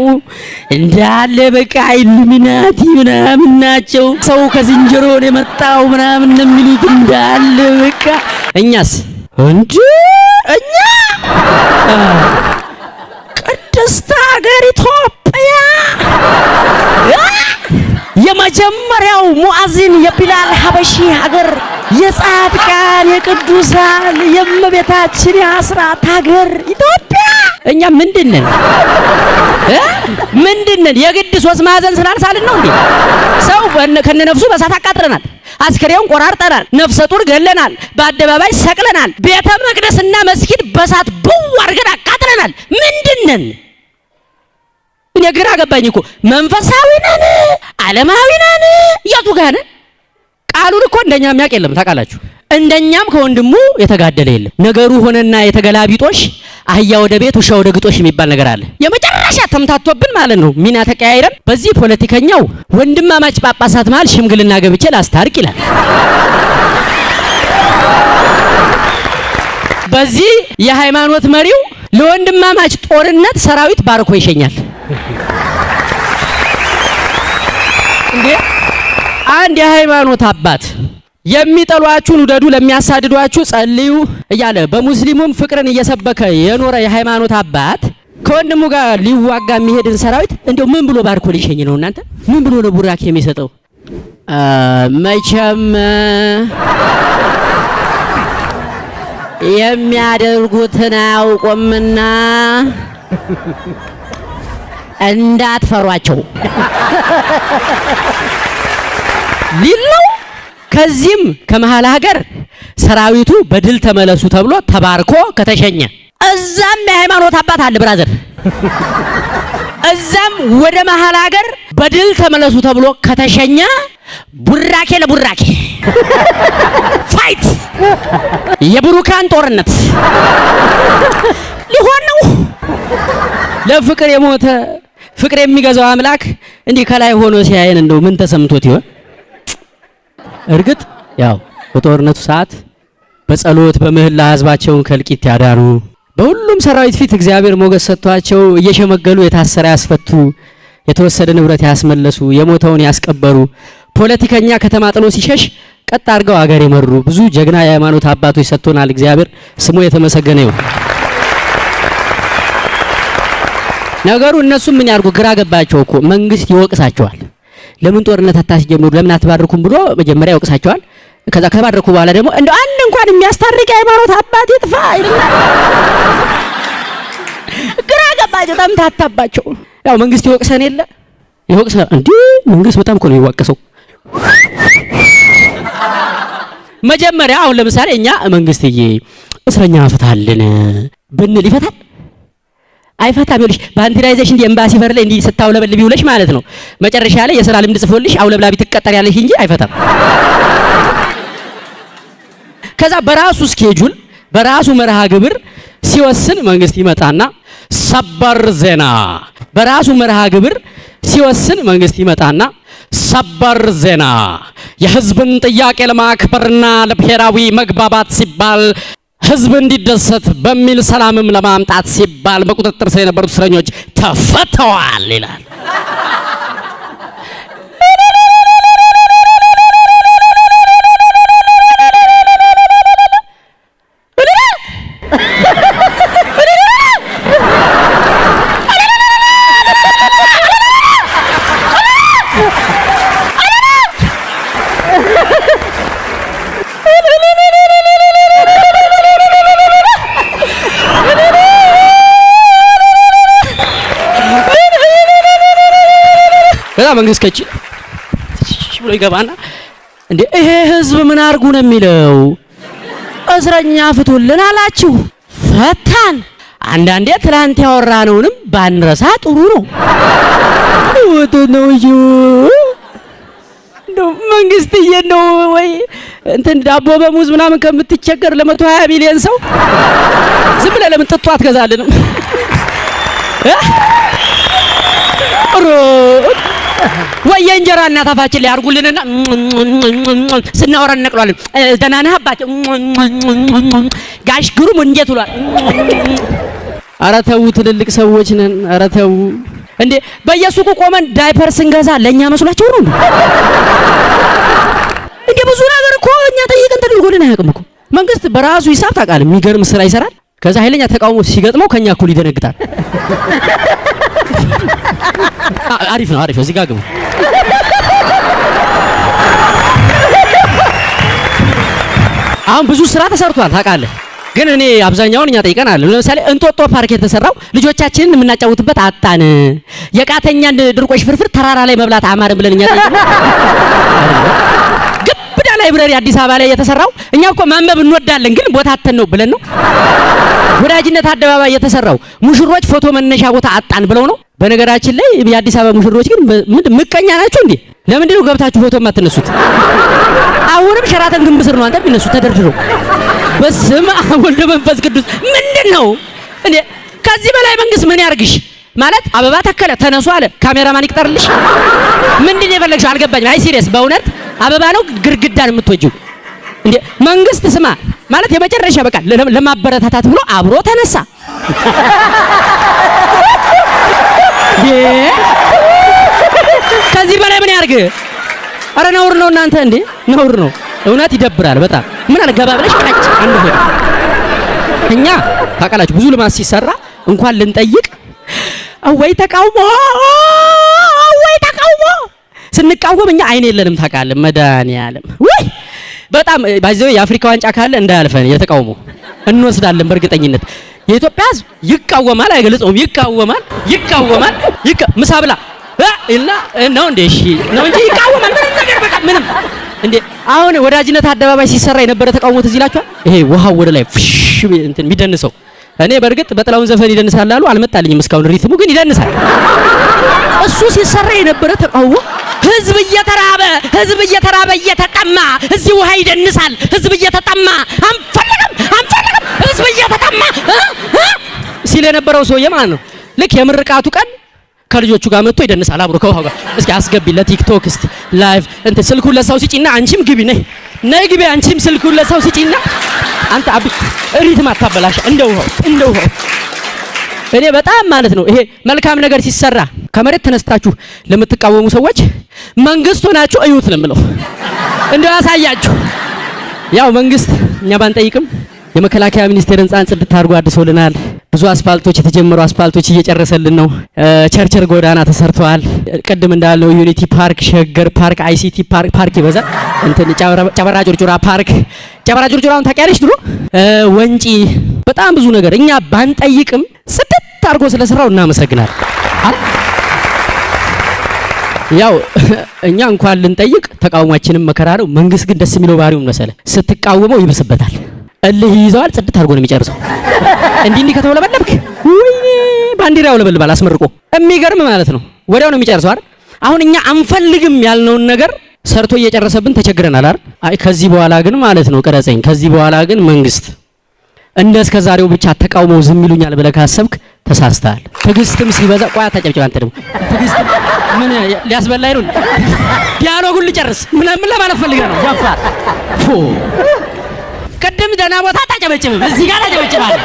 እንዳለ በቃ ኢሉሚናቲ ምናምን ናቸው። ሰው ከዝንጀሮ ነው የመጣው ምናምን ነው የሚሉት እንዳለ በቃ። እኛስ እንጂ እኛ ሀበሺ ሀገር የጻድቃን የቅዱሳን የእመቤታችን የአስራት ሀገር ኢትዮጵያ እኛ ምንድነን እ ምንድነን? የግድ ሶስት ማዕዘን ስላልሳልን ነው እንዴ? ሰው ከነነፍሱ በሳት አቃጥለናል። አስከሬውን ቆራርጠናል። ነፍሰ ጡር ገለናል። በአደባባይ ሰቅለናል። ቤተ መቅደስና መስጊድ በሳት ብው አድርገን አቃጥለናል። ምንድነን? እኔ ግራ ገባኝ እኮ መንፈሳዊ ነን ዓለማዊ ነን የቱ ጋር ነን? ቃሉን እኮ እንደኛ የሚያውቅ የለም ታውቃላችሁ። እንደኛም ከወንድሙ የተጋደለ የለም። ነገሩ ሆነና የተገላቢጦሽ አህያ ወደ ቤት ውሻ ወደ ግጦሽ የሚባል ነገር አለ። የመጨረሻ ተምታቶብን ማለት ነው። ሚና ተቀያይረን በዚህ ፖለቲከኛው ወንድማማች ጳጳሳት መሃል ሽምግልና ገብቼ ላስታርቅ ይላል። በዚህ የሃይማኖት መሪው ለወንድማማች ጦርነት ሰራዊት ባርኮ ይሸኛል። እንዴ አንድ የሃይማኖት አባት የሚጠሏችሁን ውደዱ፣ ለሚያሳድዷችሁ ጸልዩ እያለ በሙስሊሙም ፍቅርን እየሰበከ የኖረ የሃይማኖት አባት ከወንድሙ ጋር ሊዋጋ የሚሄድን ሰራዊት እንዲያው ምን ብሎ ባርኮ ሊሸኝ ነው? እናንተ ምን ብሎ ነው ቡራኬ የሚሰጠው? መቼም የሚያደርጉትን አያውቁምና እንዳትፈሯቸው ሊል ነው። ከዚህም ከመሃል ሀገር ሰራዊቱ በድል ተመለሱ ተብሎ ተባርኮ ከተሸኘ እዛም የሃይማኖት አባት አለ ብራዘር፣ እዛም ወደ መሃል ሀገር በድል ተመለሱ ተብሎ ከተሸኘ ቡራኬ ለቡራኬ ፋይት የብሩካን ጦርነት ሊሆን ነው። ለፍቅር የሞተ ፍቅር የሚገዛው አምላክ እንዲህ ከላይ ሆኖ ሲያየን እንደው ምን ተሰምቶት ይሆን? እርግጥ ያው በጦርነቱ ሰዓት በጸሎት በምህላ ህዝባቸውን ከእልቂት ያዳኑ በሁሉም ሰራዊት ፊት እግዚአብሔር ሞገስ ሰጥቷቸው እየሸመገሉ የታሰረ ያስፈቱ፣ የተወሰደ ንብረት ያስመለሱ፣ የሞተውን ያስቀበሩ፣ ፖለቲከኛ ከተማ ጥሎ ሲሸሽ ቀጥ አድርገው አገር የመሩ ብዙ ጀግና የሃይማኖት አባቶች ሰጥቶናል። እግዚአብሔር ስሙ የተመሰገነ ይሁን። ነገሩ እነሱም ምን ያርጉ ግራ ገባቸው እኮ መንግስት ይወቅሳቸዋል። ለምን ጦርነት አታስጀምሩ ለምን አትባርኩም ብሎ መጀመሪያ ይወቅሳቸዋል። ከዛ ከባረኩ በኋላ ደግሞ እንደው አንድ እንኳን የሚያስታርቅ የሃይማኖት አባት ይጥፋ ይልና [LAUGHS] ግራ ገባቸው፣ ተምታታባቸው። ያው መንግስት ይወቅሰን የለ ይወቅሰ እንዴ መንግስት በጣም እኮ ነው የሚዋቀሰው። መጀመሪያ አሁን ለምሳሌ እኛ መንግስትዬ እስረኛ ፍታልን ብንል ይፈታል አይፈታም። ይኸውልሽ እንዲ ኤምባሲ በር ላይ እንዲ ስታውለበልቢ ውለሽ ማለት ነው። መጨረሻ ላይ የስራ ልምድ ጽፎልሽ አውለብላቢ ትቀጠሪያለሽ እንጂ አይፈታም። ከዛ በራሱ schedule በራሱ መርሃ ግብር ሲወስን መንግስት ይመጣና ሰበር ዜና በራሱ መርሃ ግብር ሲወስን መንግስት ይመጣና ሰበር ዜና የህዝብን ጥያቄ ለማክበርና ለብሔራዊ መግባባት ሲባል ህዝብ እንዲደሰት በሚል ሰላምም ለማምጣት ሲባል በቁጥጥር ስር የነበሩት እስረኞች ተፈተዋል ይላል። ከዛ መንግስት ከቺ ብሎ ይገባና እንዴ ይሄ ህዝብ ምን አርጉ ነው የሚለው? እስረኛ ፍቱልን አላችሁ፣ ፈታን። አንዳንዴ ትላንት ያወራነውንም ባንረሳ ጥሩ ነው። ወቶ ነው እንደው መንግስትዬ ነው ወይ እንትን ዳቦ በሙዝ ምናምን ከምትቸገር ለመቶ ሀያ ሚሊዮን ሰው ዝም ብለህ ለምን ጥጦ አትገዛልንም? እ? ወይ የእንጀራ እናት አፋችን ላይ አድርጉልንና ስናወራ እንነቅሏለን። ደህና ነህ አባቴ? ጋሽ ግሩም እንዴት ውሏል? ኧረ ተው ትልልቅ ሰዎች ነን። ኧረ ተው እንዴ! በየሱቁ ቆመን ዳይፐር ስንገዛ ለእኛ መስሏቸው ነው እንዴ? ብዙ ነገር እኮ እኛ ጠይቀን ተደርጎልን አያውቅም እኮ። መንግስት በራሱ ሂሳብ ታውቃለህ፣ የሚገርም ስራ ይሰራል። ከዛ ኃይለኛ ተቃውሞ ሲገጥመው ከኛ እኩል ይደነግጣል። አሪፍ ነው፣ አሪፍ ነው። እዚህ ጋር ግቡ። አሁን ብዙ ስራ ተሰርቷል ታውቃለህ። ግን እኔ አብዛኛውን እኛ ጠይቀናል። ለምሳሌ እንጦጦ ፓርክ የተሰራው ልጆቻችንን የምናጫውትበት አጣን። የቃተኛን ድርቆሽ ፍርፍር ተራራ ላይ መብላት አማርን ብለን እኛ ጠይቀን ግብዳ ላይብረሪ አዲስ አበባ ላይ የተሰራው እኛ እኮ ማንበብ እንወዳለን ግን ቦታ አተን ነው ብለን ነው። ወዳጅነት አደባባይ የተሰራው ሙሽሮች ፎቶ መነሻ ቦታ አጣን ብለው ነው። በነገራችን ላይ የአዲስ አበባ ሙሽሮች ግን ምቀኛ ናችሁ እንዴ? ለምንድን ነው ገብታችሁ ፎቶ የማትነሱት? አሁንም ሸራተን ግንብ ስር ነው አንተ የሚነሱ ተደርድረው። በስመ አብ ወልድ መንፈስ ቅዱስ ምንድን ነው እንዴ? ከዚህ በላይ መንግስት ምን ያርግሽ? ማለት አበባ ተከለ ተነሱ አለ ካሜራማን ይቅጠርልሽ። ምንድን ነው የፈለግሽው? አልገባኝም። አይ serious በእውነት አበባ ነው ግድግዳን የምትወጂው እንዴ? መንግስት ስማ ማለት የመጨረሻ በቃ ለማበረታታት ብሎ አብሮ ተነሳ።! ከዚህ በላይ ምን ያርግ? አረ ነውር ነው እናንተ እንዴ! ነውር ነው። እውነት ይደብራል በጣም። ምን አለ ገባ ብለሽ ቀጭ አንድ ሆድ እኛ ታውቃላችሁ ብዙ ልማት ሲሰራ እንኳን ልንጠይቅ ወይ ተቃውሞ ወይ ተቃውሞ ስንቃወም እኛ አይን የለንም ታውቃለህ። መድኃኒዓለም ወይ በጣም ባይዘው የአፍሪካ ዋንጫ ካለ እንዳያልፈን የተቃውሞ እንወስዳለን በእርግጠኝነት። የኢትዮጵያ ሕዝብ ይቃወማል፣ አይገልጸውም። ይቃወማል፣ ይቃወማል፣ ይቃ ምሳ ብላ እና ነው እንዴ? እሺ ነው እንጂ ይቃወማል። ምንም ነገር በቃ ምንም እንዴ አሁን ወዳጅነት አደባባይ ሲሰራ የነበረ ተቃውሞ ትዝ ይላችኋል? ይሄ ውሃው ወደ ላይ ፍሽ እንትን የሚደንሰው እኔ በእርግጥ በጥላውን ዘፈን ይደንሳል አሉ አልመጣልኝም እስካሁን rhythም ኡ ግን ይደንሳል። እሱ ሲሰራ የነበረ ተቃውሞ ህዝብ እየተራበ ህዝብ እየተራበ እየተጠማ እዚህ ውሃ ይደንሳል። ህዝብ እየተጠማ አንፈልግም አንፈልግም ህዝብ እየተጠማ ሲል የነበረው ሰውዬ ማለት ነው። ልክ የምርቃቱ ቀን ከልጆቹ ጋር መጥቶ ይደንሳል አብሮ ከውሃው ጋር። እስኪ አስገቢ ለቲክቶክ እስቲ live እንትን ስልኩን ለሰው ስጪና አንቺም ግቢ ነይ ነይ ግቢ አንቺም ስልኩን ለሰው ስጪና አንተ አብ rhythm አታበላሽ እንደ ውሃው እንደ ውሃው እኔ በጣም ማለት ነው ይሄ መልካም ነገር ሲሰራ ከመሬት ተነስታችሁ ለምትቃወሙ ሰዎች መንግስት ሆናችሁ እዩት ነው የምለው። እንደው ያሳያችሁ። ያው መንግስት እኛ ባንጠይቅም የመከላከያ ሚኒስቴር ህንፃን ጽድት አድርጎ አድሶልናል። ብዙ አስፓልቶች የተጀመሩ አስፓልቶች እየጨረሰልን ነው። ቸርቸር ጎዳና ተሰርተዋል። ቅድም እንዳልነው ዩኒቲ ፓርክ፣ ሸገር ፓርክ፣ አይሲቲ ፓርክ ፓርክ ይበዛል። እንትን ጨበራ- ጩርጩራ ፓርክ ጨበራ ጩርጩራውን ታውቂያለሽ ድሮ ወንጪ በጣም ብዙ ነገር እኛ ባንጠይቅም ጽድት አድርጎ ስለሰራው እናመሰግናል። ያው [LAUGHS] እኛ እንኳን ልንጠይቅ ተቃውሟችንም መከራ ነው። መንግስት ግን ደስ የሚለው ባህሪውን መሰለ ስትቃወመው ይብስበታል። እልህ ይይዘዋል። ጽድት አድርጎ ነው የሚጨርሰው። እንዲህ እንዲህ ከተውለበለብክ ወይኔ ባንዲራ ያውለበልባል አስመርቆ። የሚገርም ማለት ነው። ወዲያው ነው የሚጨርሰው አይደል? አሁን እኛ አንፈልግም ያልነውን ነገር ሰርቶ እየጨረሰብን ተቸግረናል አይደል? አይ ከዚህ በኋላ ግን ማለት ነው ቅረጸኝ። ከዚህ በኋላ ግን መንግስት እንደ እስከ ዛሬው ብቻ ተቃውመው ዝም ይሉኛል ብለህ ካሰብክ ተሳስተሃል። ትዕግስትም ሲበዛ ቆይ አታጨብጭብ። አንተ ደግሞ ትዕግስትም ምን ሊያስበላኝ ነው? ዲያሎጉን ልጨርስ። ምን ለማለት ፈልገህ ነው? ጃፋር ቅድም ደህና ቦታ አታጨበጭብም፣ እዚህ ጋር ታጨበጭባለህ።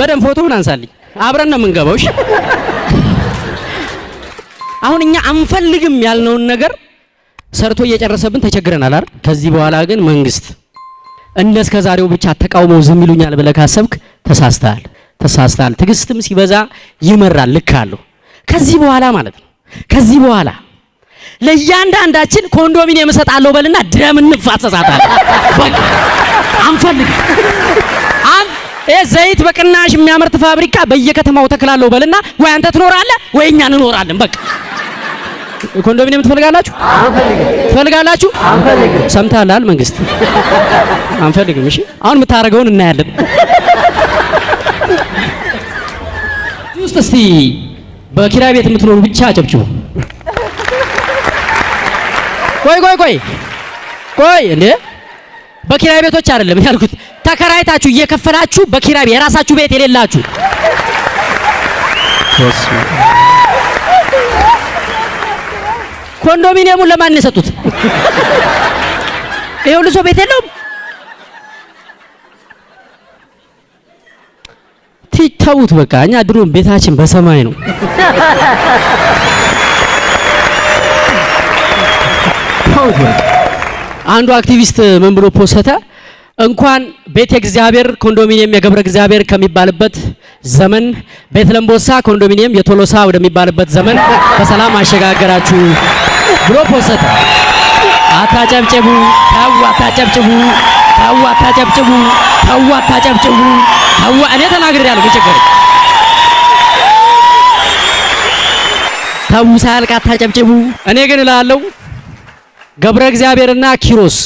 በደንብ ፎቶውን አንሳልኝ፣ አብረን ነው የምንገባው። እሺ አሁን እኛ አንፈልግም ያልነውን ነገር ሰርቶ እየጨረሰብን ተቸግረናል አይደል? ከዚህ በኋላ ግን መንግስት እንደ እስከ ዛሬው ብቻ ተቃውመው ዝም ይሉኛል ብለህ ካሰብክ ተሳስተሃል፣ ተሳስተሃል። ትዕግስትም ሲበዛ ይመራል። ልክ አለው። ከዚህ በኋላ ማለት ነው ከዚህ በኋላ ለእያንዳንዳችን ኮንዶሚኒየም እሰጣለሁ በልና ደም እንፋሰሳታለን። በቃ አንፈልግም። ዘይት በቅናሽ የሚያመርት ፋብሪካ በየከተማው ተክላለሁ በልና ወይ አንተ ትኖራለህ ወይ እኛ እንኖራለን። በቃ ኮንዶሚኒየም ትፈልጋላችሁ? ትፈልጋላችሁ? ሰምተሃል? መንግስት አንፈልግም። እሺ አሁን የምታደርገውን እናያለን። ውስጥ እስቲ በኪራይ ቤት የምትኖሩ ብቻ አጨብጭቡ። ቆይ ቆይ ቆይ ቆይ እንዴ በኪራይ ቤቶች አይደለም ያልኩት፣ ተከራይታችሁ እየከፈላችሁ በኪራይ የራሳችሁ ቤት የሌላችሁ ኮንዶሚኒየሙን ለማን የሰጡት? ይሄ ሁሉ ሰው ቤት የለውም። ቲ ተዉት በቃ እኛ ድሮም ቤታችን በሰማይ ነው። በቃ። አንዱ አክቲቪስት ምን ብሎ ፖሰተ እንኳን ቤተ እግዚአብሔር ኮንዶሚኒየም የገብረ እግዚአብሔር ከሚባልበት ዘመን ቤት ለምቦሳ ኮንዶሚኒየም የቶሎሳ ወደሚባልበት ዘመን በሰላም አሸጋገራችሁ ብሎ ፖሰተ። አታጨብጭቡ፣ ተው አታጨብጭቡ፣ ተው አታጨብጭቡ፣ ተው አታጨብጭቡ፣ ተው እኔ ተናግሬያለሁ። ምን ችግር ተው ሳያልቅ አታጨብጭቡ። እኔ ግን እላለሁ ገብረ እግዚአብሔርና ኪሮስ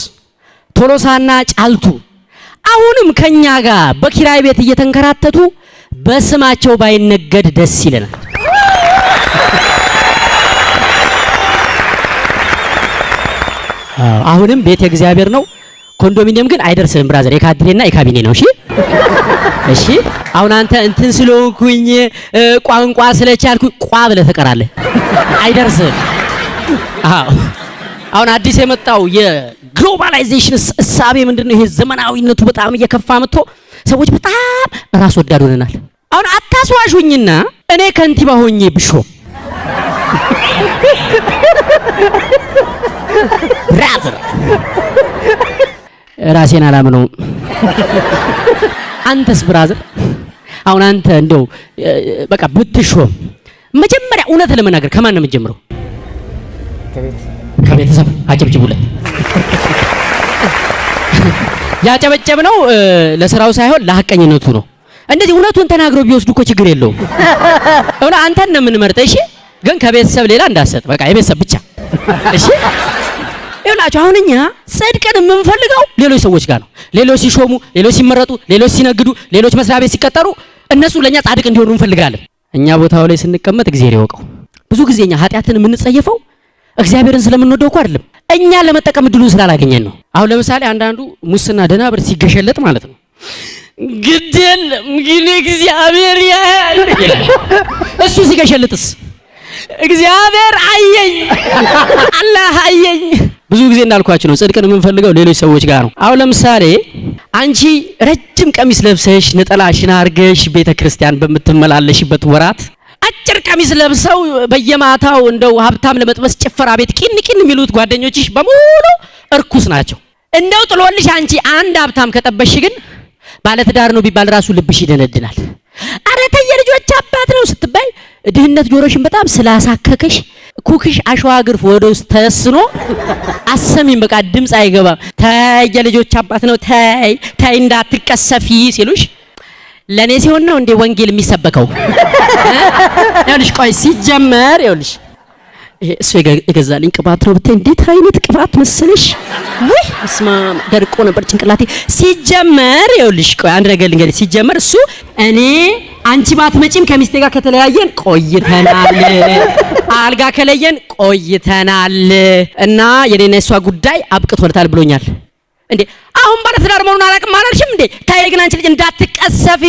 ቶሎሳና ጫልቱ አሁንም ከኛ ጋር በኪራይ ቤት እየተንከራተቱ በስማቸው ባይነገድ ደስ ይለናል። አሁንም ቤት የእግዚአብሔር ነው። ኮንዶሚኒየም ግን አይደርስም brother፣ የካድሬና የካቢኔ ነው። እሺ እሺ። አሁን አንተ እንትን ስለሆንኩኝ ቋንቋ ስለቻልኩ ቋ ብለህ ትቀራለህ። አይደርስም። አዎ አሁን አዲስ የመጣው የ globalization እሳቤ ምንድነው? ይሄ ዘመናዊነቱ በጣም እየከፋ መጥቶ ሰዎች በጣም ራስ ወዳድ ሆነናል። አሁን አታስዋሹኝና እኔ ከንቲባ ሆኜ ብሾም brother ራሴን አላምነውም። አንተስ brother አሁን አንተ እንደው በቃ ብትሾም መጀመሪያ እውነት ለመናገር ከማን ነው የምትጀምረው? ከቤተሰብ አጨብጭቡለት። ያጨበጨብነው እ፣ ለስራው ሳይሆን ለሐቀኝነቱ ነው። እንደዚህ እውነቱን ተናግረው ቢወስዱ እኮ ችግር የለውም። እውነ አንተን ነው የምንመርጠው። እሺ፣ ግን ከቤተሰብ ሌላ እንዳሰጥ በቃ የቤተሰብ ብቻ። እሺ፣ ይኸውላችሁ አሁን እኛ ጽድቅን የምንፈልገው ሌሎች ሰዎች ጋር ነው። ሌሎች ሲሾሙ፣ ሌሎች ሲመረጡ፣ ሌሎች ሲነግዱ፣ ሌሎች መስሪያ ቤት ሲቀጠሩ እነሱ ለእኛ ጻድቅ እንዲሆኑ እንፈልጋለን። እኛ ቦታው ላይ ስንቀመጥ እግዚአብሔር ይወቀው። ብዙ ጊዜ እኛ ኃጢአትን የምንጸየፈው እግዚአብሔርን ስለምንወደው እኮ አይደለም፣ እኛ ለመጠቀም እድሉን ስላላገኘን ነው። አሁን ለምሳሌ አንዳንዱ ሙስና ደህና ብር ሲገሸለጥ ማለት ነው ግድ የለም ግን እግዚአብሔር ያያል እሱ ሲገሸልጥስ እግዚአብሔር አየኝ አላህ አየኝ። ብዙ ጊዜ እንዳልኳችሁ ነው ጽድቅን የምንፈልገው ሌሎች ሰዎች ጋር ነው። አሁን ለምሳሌ አንቺ ረጅም ቀሚስ ለብሰሽ ነጠላሽን አርገሽ ቤተ ክርስቲያን በምትመላለሽበት ወራት አጭር ቀሚስ ለብሰው በየማታው እንደው ሀብታም ለመጥበስ ጭፈራ ቤት ቂን ቂን የሚሉት ጓደኞችሽ በሙሉ እርኩስ ናቸው። እንደው ጥሎልሽ አንቺ አንድ ሀብታም ከጠበሽ ግን ባለትዳር ነው ቢባል ራሱ ልብሽ ይደነድናል። አረ ተይ የልጆች አባት ነው ስትባይ ድህነት ጆሮሽን በጣም ስላሳከከሽ ኩክሽ አሸዋ ግርፍ ወደ ውስጥ ተስኖ አሰሚም በቃ ድምፅ አይገባም። ተይ የልጆች አባት ነው ተይ ተይ እንዳትቀሰፊ ሲሉሽ ለእኔ ሲሆን ነው እንዴ ወንጌል የሚሰበከው? [LAUGHS] ይኸውልሽ ቆይ ሲጀመር ይኸውልሽ እሱ የገ- የገዛልኝ ቅባት ነው ብታይ እንዴት አይነት ቅባት መሰለሽ! ውይ እስማ ደርቆ ነበር ጭንቅላቴ። ሲጀመር ይኸውልሽ ቆይ አንድ ነገር ልንገርሽ። ሲጀመር እሱ እኔ አንቺ ባትመጪም ከሚስቴ ጋር ከተለያየን ቆይተናል፣ አልጋ ከለየን ቆይተናል እና የኔና የሷ ጉዳይ አብቅቶለታል ብሎኛል። እንዴ አሁን ባለትዳር መሆኑን አላውቅም አላልሽም እንዴ? ታይ ግን አንቺ ልጅ እንዳትቀሰፊ።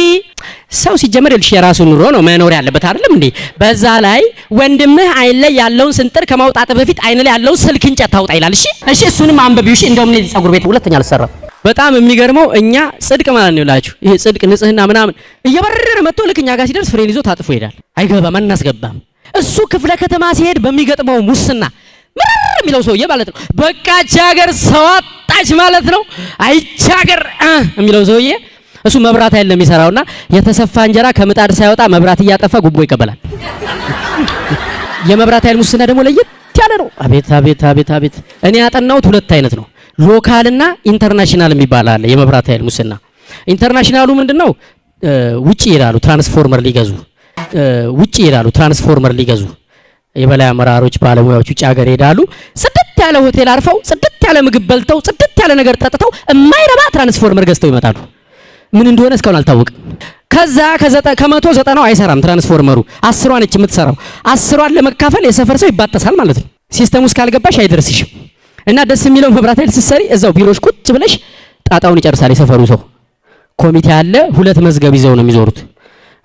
ሰው ሲጀመር ይልሽ የራሱ ኑሮ ነው መኖር ያለበት አይደለም እንዴ? በዛ ላይ ወንድምህ አይን ላይ ያለውን ስንጥር ከማውጣት በፊት አይን ላይ ያለውን ስልክ እንጨት ታውጣ ይላል። እሺ እሺ፣ እሱንም አንብቢው። እሺ እንደውም እኔ ጸጉር ቤት ሁለተኛ አልሰራም። በጣም የሚገርመው እኛ ጽድቅ ማለት ነው ይላችሁ ይሄ ጽድቅ ንጽህና ምናምን እየበረረ መጥቶ ልክ እኛ ጋር ሲደርስ ፍሬን ይዞ ታጥፎ ይሄዳል። አይገባም፣ አናስገባም። እሱ ክፍለ ከተማ ሲሄድ በሚገጥመው ሙስና ምርር የሚለው ሰውዬ ማለት ነው። በቃች ሀገር ሰው አጣች ማለት ነው። አይች ሀገር የሚለው ሰውዬ እሱ መብራት ኃይል ነው የሚሰራውና የተሰፋ እንጀራ ከምጣድ ሳይወጣ መብራት እያጠፋ ጉቦ ይቀበላል። የመብራት ኃይል ሙስና ደግሞ ለየት ያለ ነው። አቤት አቤት አቤት አቤት! እኔ ያጠናሁት ሁለት አይነት ነው፣ local ና international የሚባል አለ። የመብራት ኃይል ሙስና international ኡ ምንድነው? እ ውጪ ይሄዳሉ ትራንስፎርመር ሊገዙ ውጪ ይሄዳሉ ትራንስፎርመር ሊገዙ የበላይ አመራሮች ባለሙያዎች ውጭ ሀገር ይሄዳሉ። ጽድት ያለ ሆቴል አርፈው ጽድት ያለ ምግብ በልተው ጽድት ያለ ነገር ጠጥተው የማይረባ ትራንስፎርመር ገዝተው ይመጣሉ። ምን እንደሆነ እስካሁን አልታወቅም። ከዛ ከመቶ ዘጠናው አይሰራም ትራንስፎርመሩ፣ አስሯ ነች የምትሰራው። አስሯን ለመካፈል የሰፈር ሰው ይባጠሳል ማለት ነው። system ኡ እስካልገባሽ አይደርስሽም። እና ደስ የሚለው መብራት ኃይል ስትሰሪ እዛው ቢሮሽ ቁጭ ብለሽ ጣጣውን ይጨርሳል የሰፈሩ ሰው። ኮሚቴ አለ፣ ሁለት መዝገብ ይዘው ነው የሚዞሩት።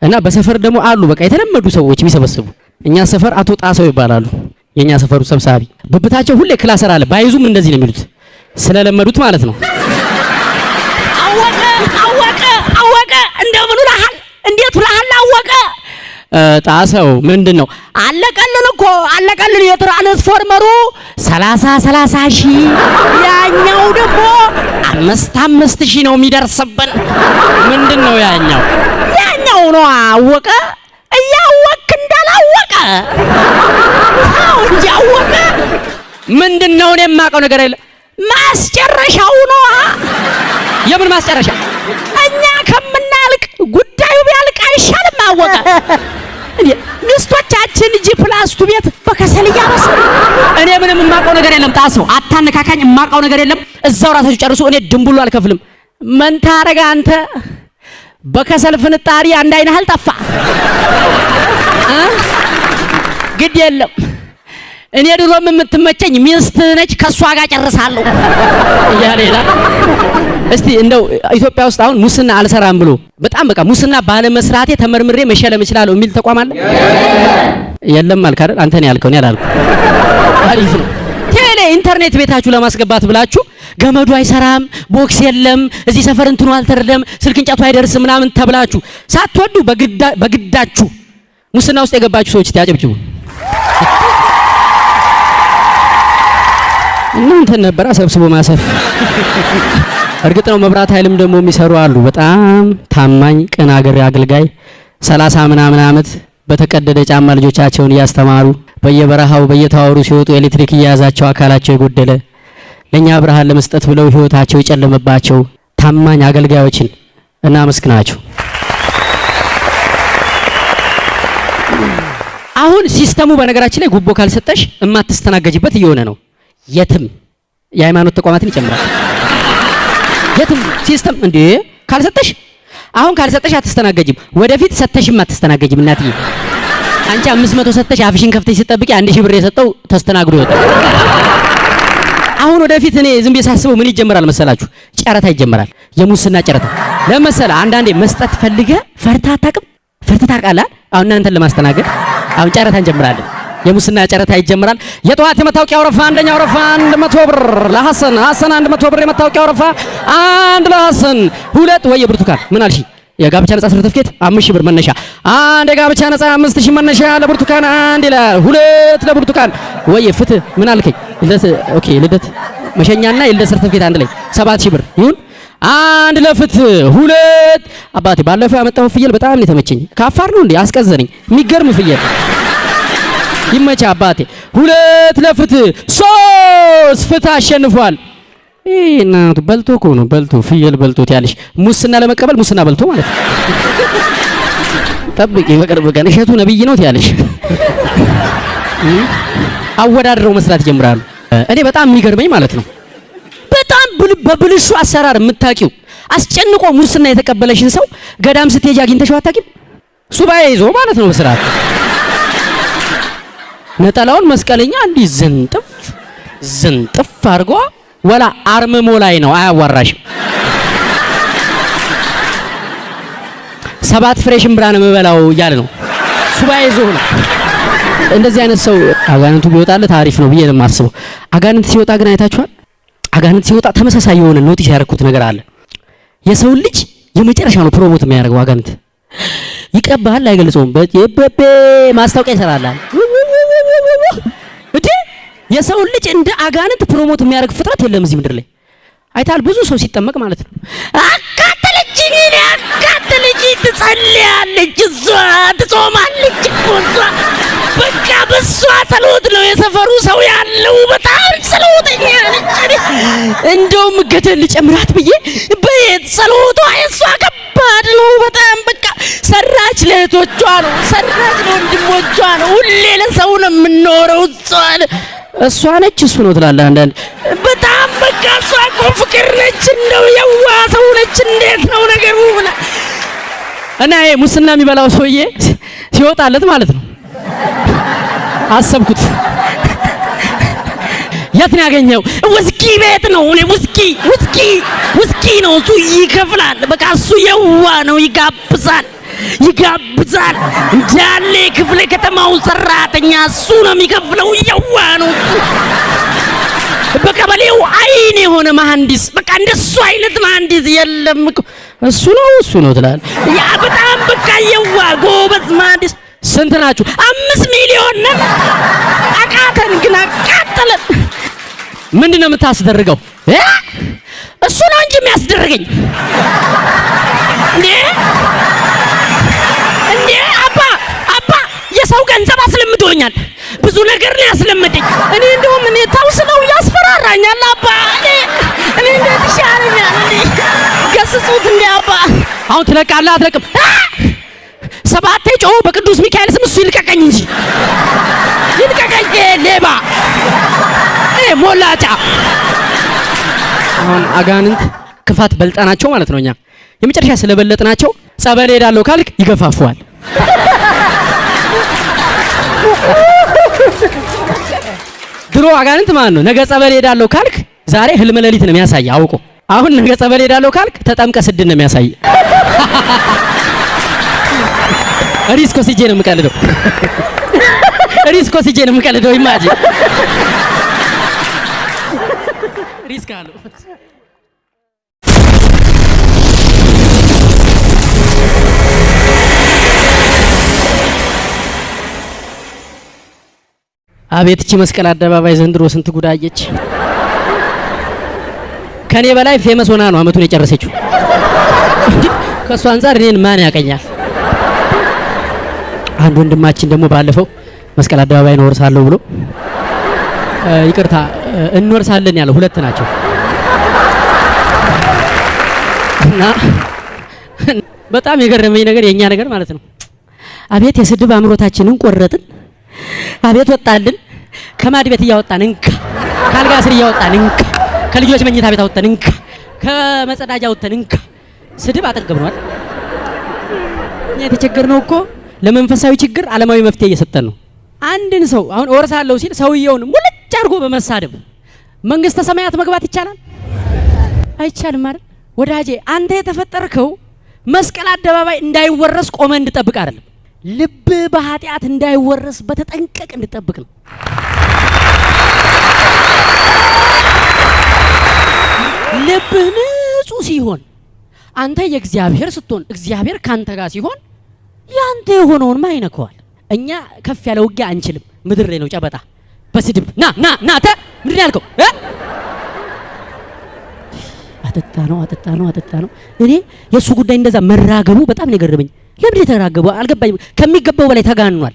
እና በሰፈር ደግሞ አሉ በቃ የተለመዱ ሰዎች የሚሰበስቡ እኛ ሰፈር አቶ ጣሰው ይባላሉ። የኛ ሰፈሩ ሰብሳቢ። ብብታቸው ሁሌ ክላሰር አለ። ባይዙም እንደዚህ ነው የሚሉት። ስለለመዱት ማለት ነው። አወቀ አወቀ አወቀ። እንደምን ውለሃል እንዴት ብለሃል አወቀ? ጣሰው ምንድን ነው አለቀልን እኮ አለቀልን የትራንስፎርመሩ ሰላሳ ሰላሳ ሺህ። ያኛው ደግሞ አምስት አምስት ሺህ ነው የሚደርስብን። ምንድን ነው ያኛው? ያኛው ነው አወቀ። እያወክ እንዳላወቀ! አዎ እንጂ አወቀ ምንድን ነው እኔ የማውቀው ነገር የለም። ማስጨረሻው ነዋ! የምን ማስጨረሻ? እኛ ከምናልቅ ጉዳዩ ቢያልቅ አይሻልም? አወቀ! ሚስቶቻችን G plus two ቤት በከሰል እያበሰሉ እኔ ምንም የማውቀው ነገር የለም። ጣሰው አታነካካኝ የማውቀው ነገር የለም። እዛው ራሳችሁ ጨርሱ። እኔ ድንቡሉ አልከፍልም። ምን ታረጋ አንተ በከሰል ፍንጣሪ አንድ አይነህ አልጠፋ? ግድ የለም እኔ ድሮም የምትመቸኝ ሚስት ነች ከእሷ ጋር ጨርሳለሁ እያለ ይላል። እስቲ እንደው ኢትዮጵያ ውስጥ አሁን ሙስና አልሰራም ብሎ በጣም በቃ ሙስና ባለመስራቴ ተመርምሬ መሸለም እችላለሁ የሚል ተቋም አለ? የለም አልክ አይደል? አንተ ነው ያልከው፣ እኔ አላልኩም። አሪፍ ነው። ኢንተርኔት ቤታችሁ ለማስገባት ብላችሁ ገመዱ አይሰራም፣ box የለም፣ እዚህ ሰፈር እንትኑ አልተረደም፣ ስልክ እንጨቱ አይደርስም ምናምን ተብላችሁ ሳትወዱ በግዳ- በግዳችሁ ሙስና ውስጥ የገባችሁ ሰዎች እስቲ አጨብጭቡ። እናንተን ነበራ ሰብስቦ ማሰር። እርግጥ ነው መብራት ኃይልም ደግሞ የሚሰሩ አሉ። በጣም ታማኝ ቅን አገር አገልጋይ ሰላሳ ምናምን ዓመት በተቀደደ ጫማ ልጆቻቸውን እያስተማሩ በየበረሃው በየተዋሩ ሲወጡ ኤሌክትሪክ እየያዛቸው አካላቸው የጎደለ ለእኛ ብርሃን ለመስጠት ብለው ህይወታቸው የጨለመባቸው ታማኝ አገልጋዮችን እናመስግናቸው። አሁን system ኡ በነገራችን ላይ ጉቦ ካልሰጠሽ እማትስተናገጅበት እየሆነ ነው። የትም የሃይማኖት ተቋማትን ይጨምራል። የትም system እንዴ ካልሰጠሽ አሁን ካልሰጠሽ አትስተናገጅም። ወደፊት ሰተሽም አትስተናገጅም። እናትዬ አንቺ አምስት መቶ ሰተሽ አፍሽን ከፍተሽ ስትጠብቂ አንድ ሺህ ብር የሰጠው ተስተናግዶ ይወጣል። አሁን ወደፊት እኔ ዝም ብዬ ሳስበው ምን ይጀምራል መሰላችሁ? ጨረታ ይጀምራል። የሙስና ጨረታ ለመሰለ አንዳንዴ መስጠት ፈልገ ፈርታ አታውቅም። ፈርተህ ታውቃለህ? አሁን እናንተን ለማስተናገድ አሁን ጨረታ እንጀምራለን። የሙስና ጨረታ ይጀምራል። የጠዋት የመታወቂያ ወረፋ አንደኛ ወረፋ አንድ መቶ ብር ለሐሰን ሐሰን አንድ መቶ ብር የመታወቂያ ወረፋ አንድ ለሐሰን ሁለት ወይ የብርቱካን ምን አልሽ? የጋብቻ ነጻ ሰርተፍኬት አምስት ሺህ ብር መነሻ አንድ የጋብቻ ነጻ አምስት መነሻ ለብርቱካን አንድ ይላል ሁለት ለብርቱካን ወይ ፍትህ ምን አልከኝ? ልደት okay ልደት መሸኛና የልደት ሰርተፍኬት አንድ ላይ ሰባት ብር ይሁን አንድ ለፍትህ ሁለት አባቴ ባለፈው ያመጣው ፍየል በጣም የተመቸኝ። ከአፋር ነው እንዴ አስቀዘነኝ። የሚገርም ፍየል ይመቻ አባቴ። ሁለት ለፍትህ ሶስት ፍትህ አሸንፏል። ይህ እናቱ በልቶ እኮ ነው በልቶ ፍየል በልቶት ያለሽ ሙስና ለመቀበል ሙስና በልቶ ማለት ነው። ጠብቂ በቅርብ ቀን እሸቱ ነብይ ነው ያለሽ አወዳድረው መስራት ይጀምራሉ። እኔ በጣም የሚገርመኝ ማለት ነው በጣም ብል- በብልሹ አሰራር የምታውቂው አስጨንቆ ሙስና የተቀበለሽን ሰው ገዳም ስትሄጂ አግኝተሽው አታውቂም? ሱባኤ ይዞ ማለት ነው በስርዓት ነጠላውን መስቀለኛ እንዲህ ዝንጥፍ ዝንጥፍ አድርጎ ወላ አርምሞ ላይ ነው አያዋራሽም። ሰባት ፍሬ ሽምብራ ነው የምበላው እያለ ነው ሱባኤ ይዞ ነው። እንደዚህ አይነት ሰው አጋንንቱ ቢወጣለት አሪፍ ነው ብዬ ነው የማስበው። አጋንንት ሲወጣ ግን አይታችኋል? አጋንንት ሲወጣ ተመሳሳይ የሆነ notice ያደረኩት ነገር አለ። የሰውን ልጅ የመጨረሻ ነው promote የሚያደርገው አጋንንት። ይቀባሃል፣ አይገልጸውም። ማስታወቂያ ይሰራላል። የሰውን ልጅ እንደ አጋንንት promote የሚያደርግ ፍጥረት የለም እዚህ ምድር ላይ አይታል። ብዙ ሰው ሲጠመቅ ማለት ነው አቃጠለችኝ፣ እኔ አቃጠለችኝ። ትጸልያለች፣ እሷ ትጾማለች እኮ እሷ በቃ በሷ ጸሎት ነው የሰፈሩ ሰው ያለው። በጣም ጸሎተኛ ነች። እንደውም ገደል ልጨምራት ብዬ በየት ጸሎቷ የእሷ ከባድ ነው በጣም በቃ ሰራች ለእህቶቿ ነው፣ ሰራች ለወንድሞቿ ነው። ሁሌ ለሰው ነው የምንኖረው። እሷ እሷ ነች እሱ ነው ትላለህ አንዳንድ በጣም በቃ እሷ እኮ ፍቅር ነች፣ እንደው የዋ ሰው ነች። እንዴት ነው ነገሩ እና ይሄ ሙስና የሚበላው ሰውዬ ሲወጣለት ማለት ነው አሰብኩት። የት ነው ያገኘው? ውስኪ ቤት ነው። እኔ ውስኪ ውስኪ ውስኪ ነው እሱ ይከፍላል። በቃ እሱ የዋ ነው፣ ይጋብዛል ይጋብዛል እንዳለ ክፍለ ከተማውን ሰራተኛ እሱ ነው የሚከፍለው። የዋ ነው እሱ በቀበሌው አይን የሆነ መሐንዲስ በቃ እንደሱ አይነት መሐንዲስ የለም እሱ ነው እሱ ነው ትላለህ። ያ በጣም በቃ ቀየዋ ጎበዝ ማዲስ ስንት ናችሁ? አምስት ሚሊዮን ነን። አቃተን ግን አቃጠለን። ምንድን ነው የምታስደርገው? እሱ ነው እንጂ የሚያስደርገኝ እንዴ እንዴ አባ አባ የሰው ገንዘብ አስለምዶኛል። ብዙ ነገር ነው ያስለመደኝ። እኔ እንደውም እኔ ታውስ ነው ያስፈራራኛል። አባ እኔ እኔ እንዴት ይሻለኛል? እንዴ ገስጹት እንዴ አባ። አሁን ትለቃለህ አትለቅም? ሰባቴ ጮሁ በቅዱስ ሚካኤል ስም እሱ ይልቀቀኝ እንጂ ይልቀቀኝ። ሌባ ሞላጫ። አሁን አጋንንት ክፋት በልጠናቸው ማለት ነው። እኛ የመጨረሻ ስለበለጥናቸው ጸበል ሄዳለሁ ካልክ ይገፋፉዋል። ድሮ አጋንንት ማለት ነው ነገ ጸበል ሄዳለሁ ካልክ ዛሬ ህልም ሌሊት ነው የሚያሳይ አውቆ። አሁን ነገ ጸበል ሄዳለሁ ካልክ ተጠምቀ ስድን ነው የሚያሳይ። ሪስኮ ሲጄ ነው የምቀልደው። ሪስኮ ሲጄ ነው የምቀልደው። ኢማጂ risk አለው። አቤት እቺ መስቀል አደባባይ ዘንድሮ ስንት ጉድ አየች። ከኔ በላይ famous ሆና ነው አመቱን የጨረሰችው። ከእሱ አንጻር እኔን ማን ያውቀኛል? አንድ ወንድማችን ደግሞ ባለፈው መስቀል አደባባይ እንወርሳለሁ ብሎ ይቅርታ እንወርሳለን ያለው ሁለት ናቸው እና በጣም የገረመኝ ነገር የእኛ ነገር ማለት ነው። አቤት የስድብ አእምሮታችንን ቆረጥን። አቤት ወጣልን። ከማድ ቤት እያወጣን እንካ፣ ከአልጋ ስር እያወጣን እንካ፣ ከልጆች መኝታ ቤት አወጣን እንካ፣ ከመጸዳጃ አወጣን እንካ። ስድብ አጠገብኗል። እኛ የተቸገርነው እኮ ለመንፈሳዊ ችግር ዓለማዊ መፍትሄ እየሰጠን ነው። አንድን ሰው አሁን እወርሳለሁ ሲል ሰውየውን ሙልጭ አድርጎ በመሳደብ መንግስተ ሰማያት መግባት ይቻላል? አይቻልም አይደል? ወዳጄ አንተ የተፈጠርከው መስቀል አደባባይ እንዳይወረስ ቆመ እንድጠብቅ አይደለም። ልብ በኃጢአት እንዳይወረስ በተጠንቀቅ እንድጠብቅ ነው። ልብህ ንጹህ ሲሆን አንተ የእግዚአብሔር ስትሆን እግዚአብሔር ካንተ ጋር ሲሆን ያንተ የሆነውን ማ ይነከዋል። እኛ ከፍ ያለ ውጊያ አንችልም። ምድር ላይ ነው ጨበጣ በስድብ ና ና ና ተ ምንድን ያልከው? አጠጣ ነው አጠጣ ነው አጠጣ ነው። እኔ የእሱ ጉዳይ እንደዛ መራገቡ በጣም ነው የገረመኝ። ለምን የተራገበው አልገባኝም። ከሚገባው በላይ ተጋኗል።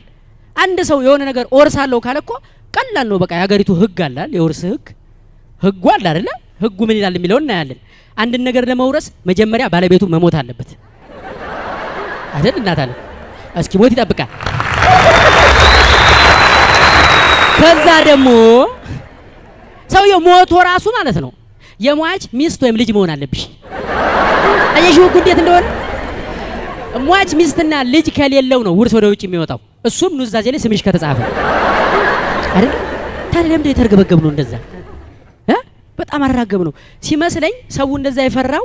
አንድ ሰው የሆነ ነገር እወርሳለሁ ካለ እኮ ቀላል ነው። በቃ የሀገሪቱ ህግ አላል የውርስ ህግ ህጉ አለ አይደለ? ህጉ ምን ይላል የሚለውን እናያለን። አንድን ነገር ለመውረስ መጀመሪያ ባለቤቱ መሞት አለበት አይደል? እናት አለ እስኪ ሞት ይጠብቃል። ከዛ ደግሞ ሰውየው ሞቶ ራሱ ማለት ነው የሟች ሚስት ወይም ልጅ መሆን አለብሽ። አየሽው ህጉ እንዴት እንደሆነ። ሟች ሚስትና ልጅ ከሌለው ነው ውርስ ወደ ውጭ የሚወጣው። እሱም ኑዛዜ ላይ ስምሽ ከተጻፈ አይደል? ታዲያ ለምንድን የተርገበገብ ነው እንደዛ? በጣም አራገብ ነው ሲመስለኝ ሰው እንደዛ የፈራው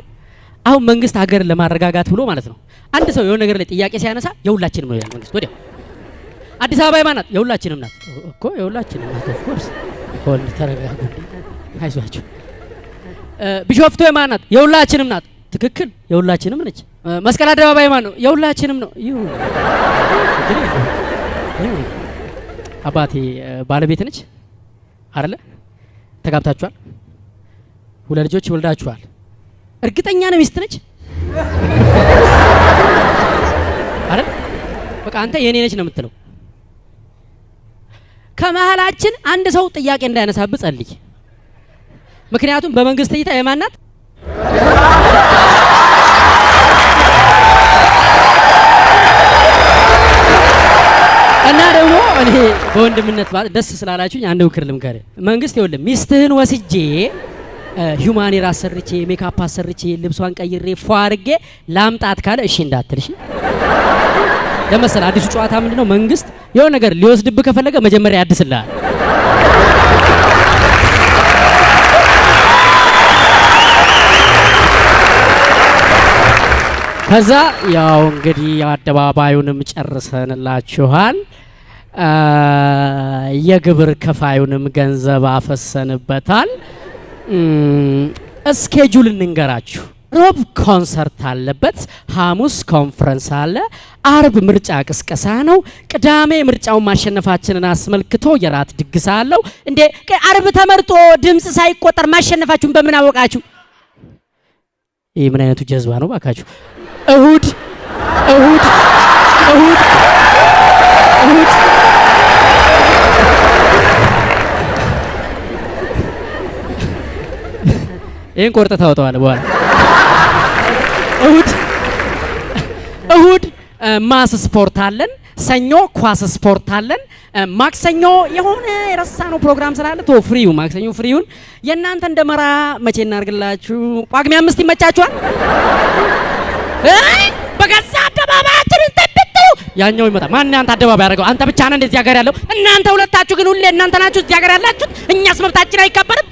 አሁን መንግስት ሀገርን ለማረጋጋት ብሎ ማለት ነው። አንድ ሰው የሆነ ነገር ላይ ጥያቄ ሲያነሳ የሁላችንም ነው ይላል መንግስት። ወዲያው አዲስ አበባ የማን ናት? የሁላችንም ናት እኮ የሁላችንም ናት። ኦፍ ኮርስ ሆል ተረጋጉ፣ አይዟችሁ። እ፣ ቢሾፍቱ የማን? የሁላችንም ናት። ትክክል፣ የሁላችንም ነች። መስቀል አደባባይ ማን ነው? የሁላችንም ነው። ይሁን አባቴ ባለቤት ነች አይደለ? ተጋብታችኋል፣ ሁለት ልጆች ወልዳችኋል። እርግጠኛ ነው ሚስት ነች አይደል? በቃ አንተ የኔ ነች ነው የምትለው። ከመሀላችን አንድ ሰው ጥያቄ እንዳያነሳብህ ጸልይ። ምክንያቱም በመንግስት እይታ የማን ደግሞ እኔ በወንድምነት ደስ ስላላችሁኝ አንድ ምክር ልምከርህ። መንግስት ይኸውልህ ሚስትህን ወስጄ human hair አሰርቼ ሜካፕ አሰርቼ ልብሷን ቀይሬ ፏ አድርጌ ላምጣት ካለ እሺ እንዳትል። እሺ ለመሰለ አዲሱ ጨዋታ ምንድነው? መንግስት የሆነ ነገር ሊወስድብህ ከፈለገ መጀመሪያ ያድስልሃል። ከዛ ያው እንግዲህ አደባባዩንም ጨርሰንላችኋል። የግብር ከፋዩንም ገንዘብ አፈሰንበታል። schedule እንንገራችሁ። ሮብ ኮንሰርት አለበት፣ ሐሙስ ኮንፈረንስ አለ፣ አርብ ምርጫ ቅስቀሳ ነው፣ ቅዳሜ ምርጫውን ማሸነፋችንን አስመልክቶ የራት ድግስ አለው። እንዴ አርብ ተመርጦ ድምፅ ሳይቆጠር ማሸነፋችሁን በምን አወቃችሁ? ይህ ምን አይነቱ ጀዝባ ነው ባካችሁ? እሁድ እሁድ እሁድ እሁድ ይህን ቆርጠህ ታወጣዋለህ በኋላ እሁድ እሁድ mass sport አለን። ሰኞ ኳስ ስፖርት አለን። ማክሰኞ የሆነ የረሳነው ፕሮግራም ስላለ ቶ free ው ማክሰኞ free ውን የእናንተ እንደመራ መቼ እናርግላችሁ? ጳጉሜ አምስት ይመቻችኋል? በገዛ እንጠብጥሩ ያኛው ይመጣ ማን አንተ? አደባባይ ያደረገው አንተ ብቻ ነህ እንደዚህ ሀገር ያለው። እናንተ ሁለታችሁ ግን ሁሌ እናንተ ናችሁ እዚህ ሀገር ያላችሁት። እኛስ መብታችን አይከበርም?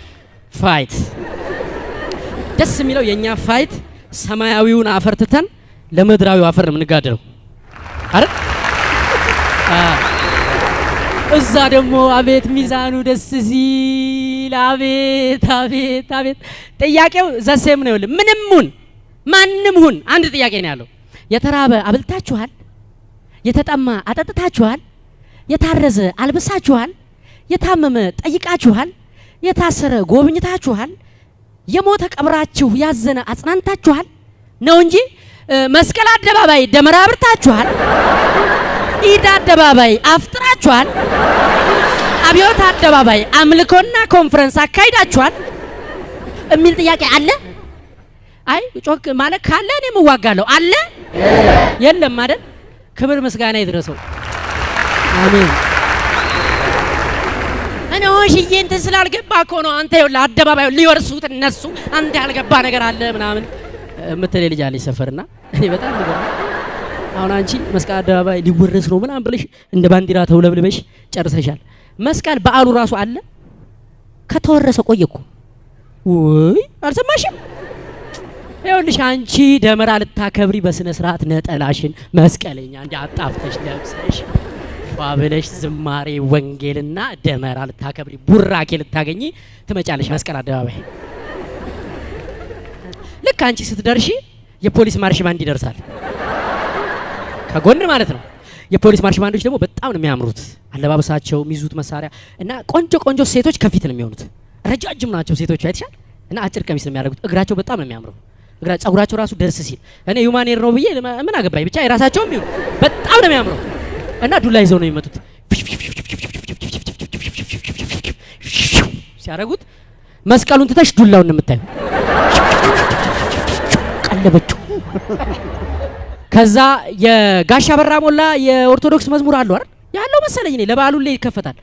ፋይት። ደስ የሚለው የእኛ ፋይት ሰማያዊውን አፈር ትተን ለምድራዊው አፈር ነው የምንጋደለው። አይደል? እዛ ደግሞ አቤት ሚዛኑ ደስ ሲል! አቤት አቤት አቤት! ጥያቄው ዘሴም ነው ምንም ሁን ማንም ሁን። አንድ ጥያቄ ነው ያለው። የተራበ አብልታችኋል የተጠማ አጠጥታችኋል? የታረዘ አልብሳችኋል? የታመመ ጠይቃችኋል? የታሰረ ጎብኝታችኋል? የሞተ ቀብራችሁ ያዘነ አጽናንታችኋል? ነው እንጂ መስቀል አደባባይ ደመራ አብርታችኋል? ኢድ አደባባይ አፍጥራችኋል? አብዮት አደባባይ አምልኮና ኮንፈረንስ አካሂዳችኋል? የሚል ጥያቄ አለ? አይ ጮክ ማለት ካለ እኔም እዋጋለሁ። አለ? የለም አይደል ክብር ምስጋና ይድረሰው አሜን እኔ ሽዬ እንትን ስላልገባ እኮ ነው አንተ ይኸውልህ አደባባዩ ሊወርሱት እነሱ አንተ ያልገባ ነገር አለ ምናምን የምትለኝ ልጅ አለች ሰፈርና እኔ በጣም ነገር አሁን አንቺ መስቀል አደባባይ ሊወረስ ነው ምናምን ብለሽ እንደ ባንዲራ ተውለብልበሽ ጨርሰሻል። መስቀል በዓሉ ራሱ አለ ከተወረሰ ቆየ እኮ ውይ አልሰማሽም? ይኸውልሽ አንቺ ደመራ ልታከብሪ በስነ ስርዓት ነጠላሽን መስቀለኛ እንዲ አጣፍተሽ ለብሰሽ ፏ ብለሽ ዝማሬ ወንጌልና ደመራ ልታከብሪ ቡራኬ ልታገኚ ትመጫለሽ መስቀል አደባባይ። ልክ አንቺ ስትደርሺ የፖሊስ ማርሽ ባንድ ይደርሳል ከጎን ማለት ነው። የፖሊስ ማርሽ ባንዶች ደግሞ በጣም ነው የሚያምሩት አለባበሳቸው፣ የሚይዙት መሳሪያ እና ቆንጆ ቆንጆ ሴቶች ከፊት ነው የሚሆኑት። ረጃጅም ናቸው ሴቶቹ አይተሻል። እና አጭር ቀሚስ ነው የሚያደርጉት። እግራቸው በጣም ነው የሚያምረው። ጸጉራቸው ራሱ ደርስ ሲል እኔ ሁማኔር ነው ብዬ ምን አገባኝ ብቻ የራሳቸውም ይሁን በጣም ነው የሚያምረው። እና ዱላ ይዘው ነው የሚመጡት። ሲያደርጉት መስቀሉን ትተሽ ዱላውን የምታዩ። ቀለበችው። ከዛ የጋሻ በራ ሞላ የኦርቶዶክስ መዝሙር አሉ አይደል ያለው መሰለኝ እኔ ለበዓሉ ላይ ይከፈታል።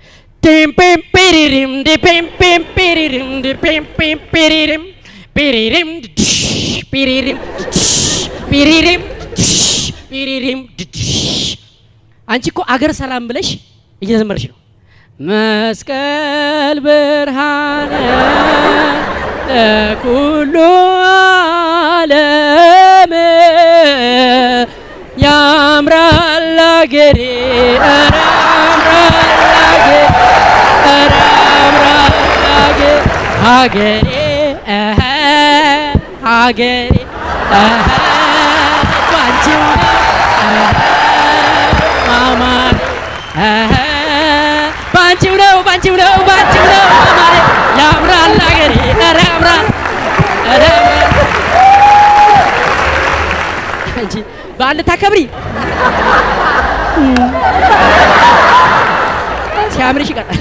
ቴም ፔም ፔሪሪም ዲ ፔም ፔም ፔሪሪም ድሽ ፔሪሪም ድሽ አንቺ እኮ አገር ሰላም ብለሽ እየዘመረሽ ነው። መስቀል ብርሃነ ለኩሉ ዓለም ያምራል አገሬ። ያምራል አገሬ። ያምራል አገሬ ነው እኸ ማማር ባንቺው ነው ባንቺው ነው ባንቺው ነው ማማሬ ያምራል አገሬ ኧረ ያምራል ኧረ ያምራል አንቺ በዓል ልታከብሪ ሲያምርሽ ይቀራል።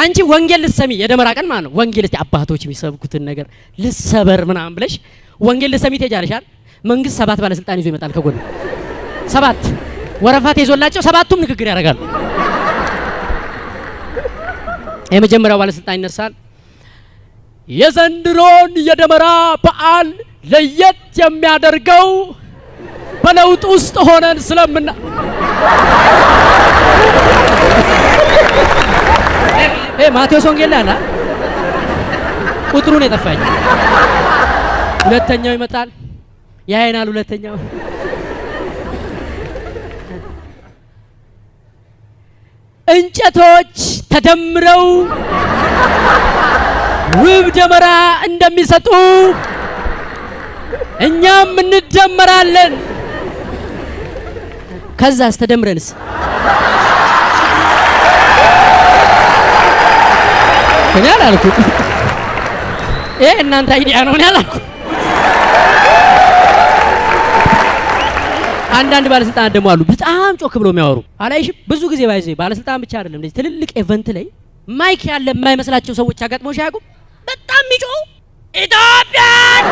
አንቺ ወንጌል ልትሰሚ የደመራ ቀን ማለት ነው። ወንጌል እስቲ አባቶች የሚሰብኩትን ነገር ልሰበር ምናምን ብለሽ ወንጌል ልትሰሚ ትሄጃለሻል። መንግስት ሰባት ባለስልጣን ይዞ ይመጣል ከጎን ሰባት ወረፋ ተይዞላቸው ሰባቱም ንግግር ያደርጋሉ። የመጀመሪያው ባለስልጣን ይነሳል። የዘንድሮን የደመራ በዓል ለየት የሚያደርገው በለውጥ ውስጥ ሆነን ስለምና ማቴዎስ ወንጌል ላይ አለ? ቁጥሩን የጠፋኝ። ሁለተኛው ይመጣል ያይናል። ሁለተኛው እንጨቶች ተደምረው ውብ ደመራ እንደሚሰጡ እኛም እንደመራለን። ከዛስ ተደምረንስ እኔ አላልኩም። ይሄ እናንተ idea ነው። እኔ አላልኩም። አንዳንድ ባለስልጣናት ደግሞ አሉ በጣም ጮክ ብሎ የሚያወሩ አላይሽም? ብዙ ጊዜ by the way ባለስልጣን ብቻ አይደለም እንደዚህ ትልልቅ event ላይ mic ያለ የማይመስላቸው ሰዎች አጋጥመው አያውቁም? በጣም የሚጮሁ ኢትዮጵያን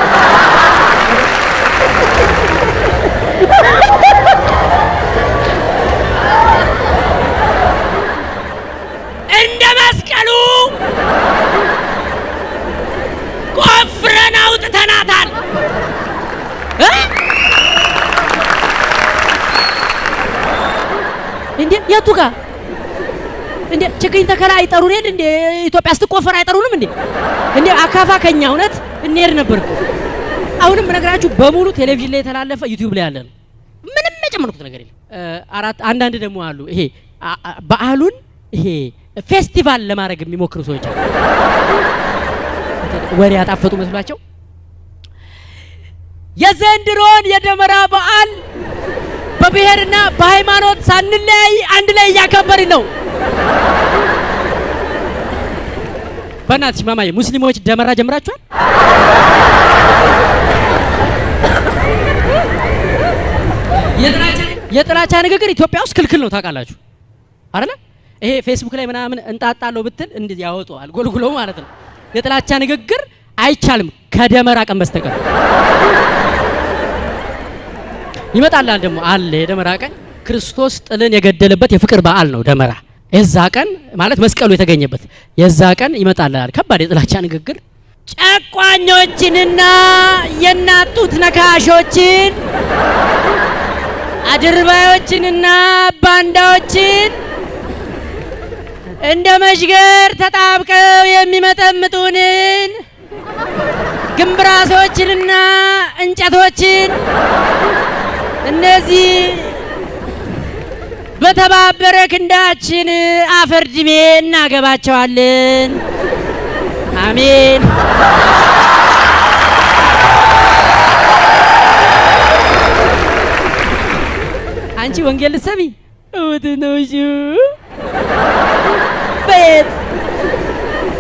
እንደ መስቀሉ ቆፍረን አውጥተናታል? እንዴ የቱ ጋር? እንዴ ችግኝ ተከላ አይጠሩን የለ እንዴ? ኢትዮጵያ ስትቆፈር አይጠሩንም እንዴ? እንዴ አካፋ ከኛ እውነት እንሄድ ነበር አሁንም በነገራችሁ በሙሉ ቴሌቪዥን ላይ የተላለፈ ዩቲዩብ ላይ ያለ ነው። ምንም የጨመርኩት ነገር የለም። አራት አንዳንድ ደግሞ አሉ። ይሄ በዓሉን ይሄ ፌስቲቫል ለማድረግ የሚሞክሩ ሰዎች አሉ ወሬ ያጣፈጡ መስሏቸው የዘንድሮን የደመራ በዓል በብሔርና በሃይማኖት ሳንለያይ አንድ ላይ እያከበርን ነው። በእናትሽ ማማዬ ሙስሊሞች ደመራ ጀምራችኋል? የጥላቻ- ንግግር ኢትዮጵያ ውስጥ ክልክል ነው ታውቃላችሁ አይደለ? ይሄ ፌስቡክ ላይ ምናምን እንጣጣለሁ ብትል እንዴት ያወጣዋል ጎልጉሎ ማለት ነው። የጥላቻ ንግግር አይቻልም ከደመራ ቀን በስተቀር። ይመጣላል ደግሞ አለ የደመራ ቀን ክርስቶስ ጥልን የገደለበት የፍቅር በዓል ነው ደመራ። የዛ ቀን ማለት መስቀሉ የተገኘበት የዛ ቀን ይመጣላል ከባድ የጥላቻ ንግግር ጨቋኞችንና የናጡት ነካሾችን አድርባዮችንና ባንዳዎችን እንደ መሽገር ተጣብቀው የሚመጠምጡንን ግንብራሶችንና እንጨቶችን እነዚህ በተባበረ ክንዳችን አፈር ድሜ እናገባቸዋለን። አሜን። አንቺ ወንጌል ልትሰሚ እውት ነው እሺ። በየት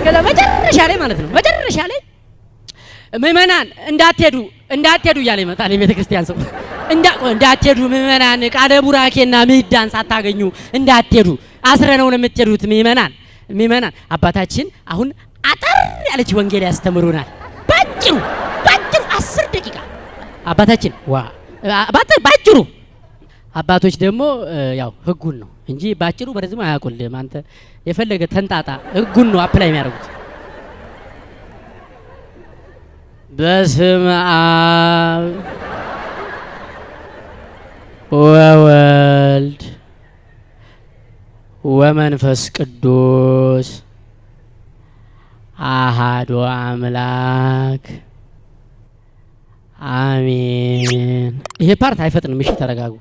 ከዛ መጨረሻ ላይ ማለት ነው። መጨረሻ ላይ ምእመናን እንዳትሄዱ እንዳትሄዱ እያለ ይመጣል የቤተ ክርስቲያን ሰው። እንዳ- እንዳትሄዱ ምእመናን ቃለ ቡራኬና ምዕዳን ሳታገኙ እንዳትሄዱ። አስረ ነው የምትሄዱት ምእመናን ምእመናን አባታችን አሁን አጠር ያለች ወንጌል ያስተምሩናል። ባጭሩ ባጭሩ አስር ደቂቃ አባታችን ዋ ባጭሩ አባቶች ደግሞ ያው ህጉን ነው እንጂ ባጭሩ በረዝሙ አያውቁልም አንተ የፈለገ ተንጣጣ ህጉን ነው apply የሚያደርጉት በስም አብ ወወልድ ወመንፈስ ቅዱስ አሐዱ አምላክ አሜን። ይሄ part አይፈጥንም። እሺ ተረጋጉ።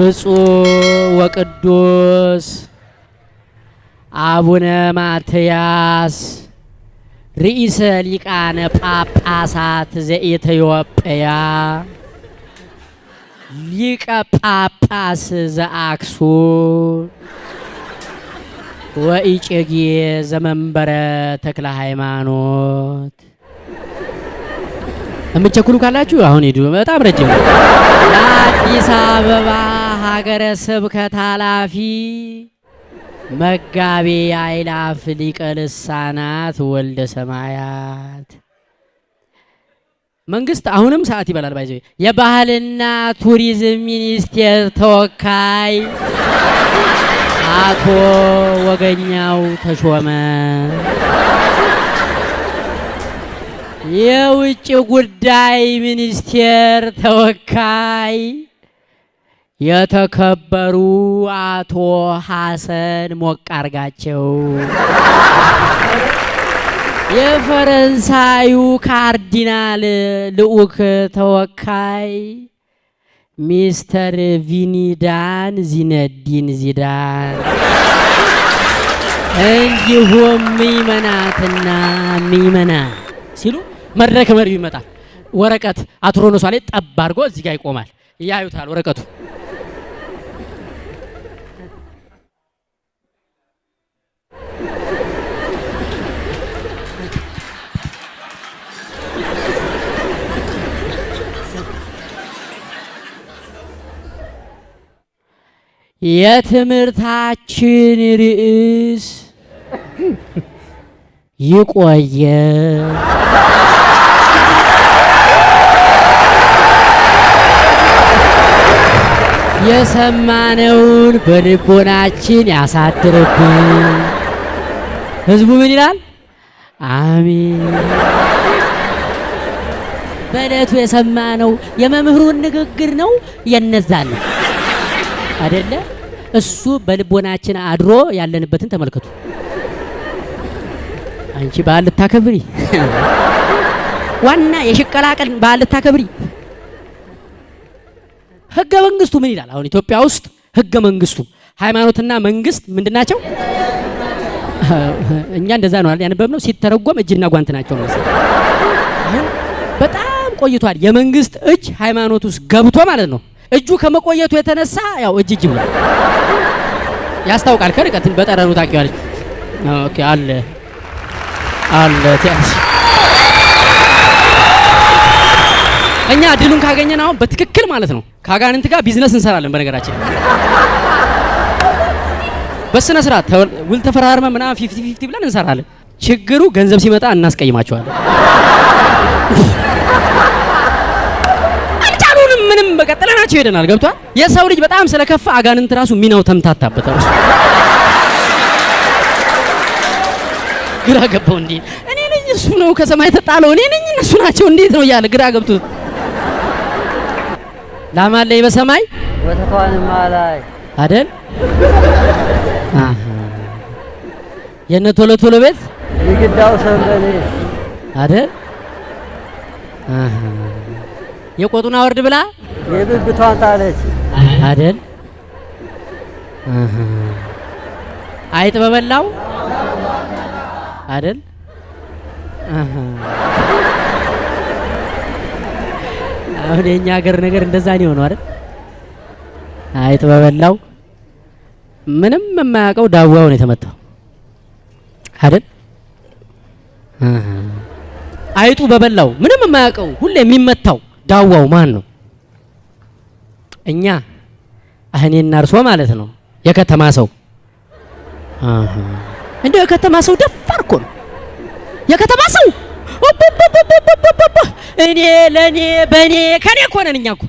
ብፁዕ ወቅዱስ አቡነ ማትያስ ርኢሰ ሊቃነ ጳጳሳት ዘኢትዮጵያ ሊቀ ጳጳስ ዘአክሱም ወኢጨጌ ዘመንበረ ተክለ ሃይማኖት የምትቸኩሉ ካላችሁ አሁን ሂዱ። በጣም ረጅም ነው። የአዲስ አበባ ሀገረ ስብከት ኃላፊ መጋቤ አእላፍ ሊቀ ልሳናት ወልደ ሰማያት መንግስት አሁንም ሰዓት ይበላል። by the way የባህልና ቱሪዝም ሚኒስቴር ተወካይ አቶ ወገኛው ተሾመ የውጭ ጉዳይ ሚኒስቴር ተወካይ የተከበሩ አቶ ሐሰን ሞቅ አርጋቸው፣ የፈረንሳዩ ካርዲናል ልዑክ ተወካይ ሚስተር ቪኒዳን ዚነዲን ዚዳን እንዲሁም ምእመናትና ምእመናን ሲሉ መድረክ መሪው ይመጣል። ወረቀት አትሮኖሷ ላይ ጠብ አድርጎ እዚህ ጋር ይቆማል። ያዩታል ወረቀቱ የትምህርታችን ርዕስ ይቆየ የሰማነውን በልቦናችን ያሳድርብን። ህዝቡ ምን ይላል? አሚን። በዕለቱ የሰማነው የመምህሩን ንግግር ነው የነዛን ነው አይደለ? እሱ በልቦናችን አድሮ ያለንበትን ተመልከቱ። አንቺ በዓል ልታከብሪ ዋና የሽቀላ ቀን በዓል ልታከብሪ ህገ መንግስቱ ምን ይላል? አሁን ኢትዮጵያ ውስጥ ህገ መንግስቱ ሃይማኖትና መንግስት ምንድን ናቸው? እኛ እንደዛ ነው ያነበብነው። ሲተረጎም እጅና ጓንት ናቸው መሰለኝ። በጣም ቆይቷል። የመንግስት እጅ ሃይማኖት ውስጥ ገብቶ ማለት ነው። እጁ ከመቆየቱ የተነሳ ያው እጅ እጅ ብሏል። ያስታውቃል። ከርቀት በጠረኑ ታውቂዋለች። OK አለ አለ ትያለሽ። እኛ ድሉን ካገኘን አሁን በትክክል ማለት ነው ከአጋንንት ጋር ቢዝነስ እንሰራለን። በነገራችን በስነ ስርዓት ውል ተፈራርመ ምናምን fifty fifty ብለን እንሰራለን። ችግሩ ገንዘብ ሲመጣ እናስቀይማቸዋለን። አልቻሉንም። ምንም በቃ ጥለናቸው ሄደናል። ገብቷል። የሰው ልጅ በጣም ስለከፋ አጋንንት ራሱ ሚናው ተምታታበት ራሱ ግራ ገባው። እንዴ? እኔ ነኝ እሱ ነው ከሰማይ ተጣለው። እኔ ነኝ እነሱ ናቸው። እንዴት ነው እያለ ግራ ገብቶት? ላማለኝ በሰማይ? ወተቷንማ ላይ አደል አሃ። የነ ቶሎ ቶሎ ቤት? የግዳው ሰንበሌ። አደል አሃ የቆጡን አወርድ ብላ? የብብቷን ጣለች። አሃ። አይጥ በበላው? አሃ። አሁን የኛ ሀገር ነገር እንደዛ ነው የሆነው አይደል? አይጥ በበላው? ምንም የማያውቀው ዳዋው ነው የተመታው። አይደል? አይጡ በበላው? ምንም የማያውቀው? ሁሌ የሚመታው ዳዋው ማን ነው? እኛ እኔና እርሶ ማለት ነው። የከተማ ሰው እንደው የከተማ ሰው ደፋር እኮ ነው። የከተማ ሰው እኔ ለኔ በኔ ከኔ እኮ ነን እኛ እኮ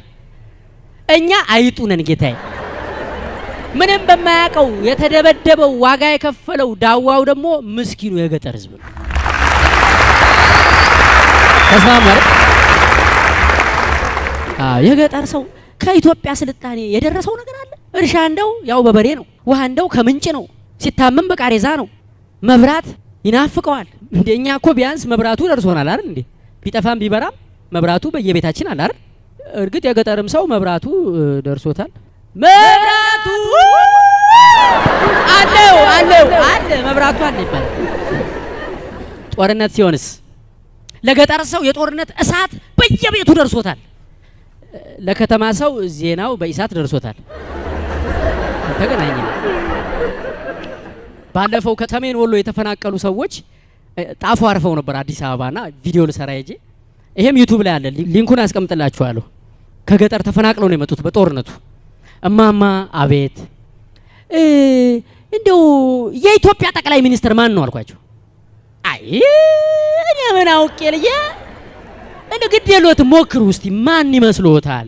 እኛ አይጡ ነን ጌታዬ። ምንም በማያውቀው የተደበደበው ዋጋ የከፈለው ዳዋው ደግሞ ምስኪኑ የገጠር ሕዝብ ነው። ተስማማ የገጠር ሰው ከኢትዮጵያ ስልጣኔ የደረሰው ነገር አለ። እርሻ እንደው ያው በበሬ ነው። ውሃ እንደው ከምንጭ ነው። ሲታመም በቃሬዛ ነው። መብራት ይናፍቀዋል። እንደኛ እኮ ቢያንስ መብራቱ ደርሶናል አይደል እንዴ? ቢጠፋም ቢበራም መብራቱ በየቤታችን አለ አይደል? እርግጥ የገጠርም ሰው መብራቱ ደርሶታል። መብራቱ አለው አለው አለ መብራቱ አለ ይባላል። ጦርነት ሲሆንስ ለገጠር ሰው የጦርነት እሳት በየቤቱ ደርሶታል። ለከተማ ሰው ዜናው በኢሳት ደርሶታል። ተገናኘ። ባለፈው ከሰሜን ወሎ የተፈናቀሉ ሰዎች ጣፎ አርፈው ነበር አዲስ አበባና ቪዲዮ ልሰራ ሄጄ ይሄም ዩቱብ ላይ አለ፣ link ኡን አስቀምጥላችኋለሁ። ከገጠር ተፈናቅለው ነው የመጡት በጦርነቱ። እማማ አቤት እንደው የኢትዮጵያ ጠቅላይ ሚኒስትር ማን ነው አልኳቸው። አይ እኔ ምን አውቄ ልጄ እንዴ ግድ የሎትም ሞክሩ እስቲ ማን ይመስሎታል?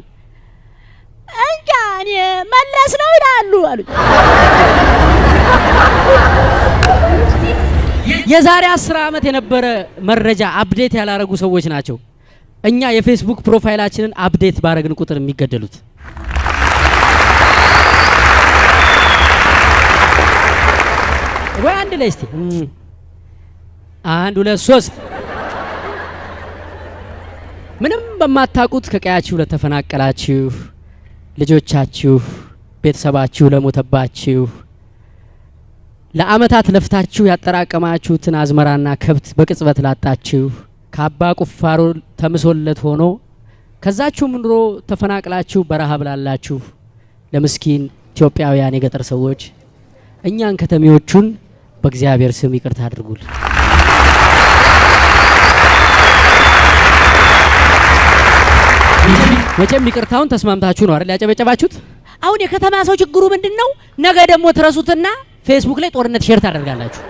እንጃ እኔ መለስ ነው ይላሉ አሉኝ። የዛሬ አስር ዓመት የነበረ መረጃ update ያላረጉ ሰዎች ናቸው። እኛ የፌስቡክ profile ኣችንን update ባረግን ቁጥር የሚገደሉት ወይ አንድ ላይ እስቲ አንድ ሁለት ሶስት ምንም በማታውቁት ከቀያችሁ ለተፈናቀላችሁ ልጆቻችሁ፣ ቤተሰባችሁ ለሞተባችሁ ለአመታት ለፍታችሁ ያጠራቀማችሁትን አዝመራና ከብት በቅጽበት ላጣችሁ ከአባ ቁፋሮ ተምሶለት ሆኖ ከዛችሁም ኑሮ ተፈናቅላችሁ በረሃብ ላላችሁ ለምስኪን ኢትዮጵያውያን የገጠር ሰዎች እኛን ከተሜዎቹን በእግዚአብሔር ስም ይቅርታ አድርጉልን። መቼም ይቅርታውን ተስማምታችሁ ነው አይደል ያጨበጨባችሁት? አሁን የከተማ ሰው ችግሩ ምንድን ነው? ነገ ደግሞ ትረሱትና ፌስቡክ ላይ ጦርነት share ታደርጋላችሁ፣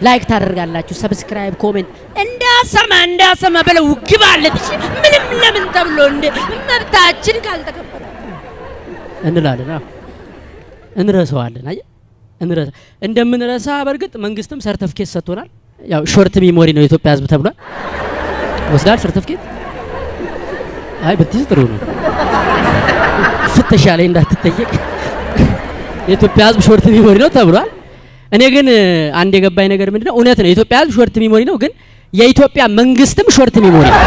like ታደርጋላችሁ፣ subscribe፣ comment እንዳሰማ እንዳሰማ ብለው ግባለት። እሺ ምንም ለምን ተብሎ እንደ መብታችን ካልተከበረ እንላለን። እንረሳዋለን። አየህ እንረሳ እንደምንረሳ በእርግጥ መንግስትም ሰርተፍኬት ሰጥቶናል። ያው short memory ነው የኢትዮጵያ ሕዝብ ተብሏል። ወስዳል ሰርተፍኬት አይ ብትይዝ ጥሩ ነው። ፍተሻ ላይ እንዳትጠየቅ የኢትዮጵያ ህዝብ short memory ነው ተብሏል። እኔ ግን አንድ የገባኝ ነገር ምንድነው፣ እውነት ነው የኢትዮጵያ ህዝብ short memory ነው፣ ግን የኢትዮጵያ መንግስትም short memory ነው።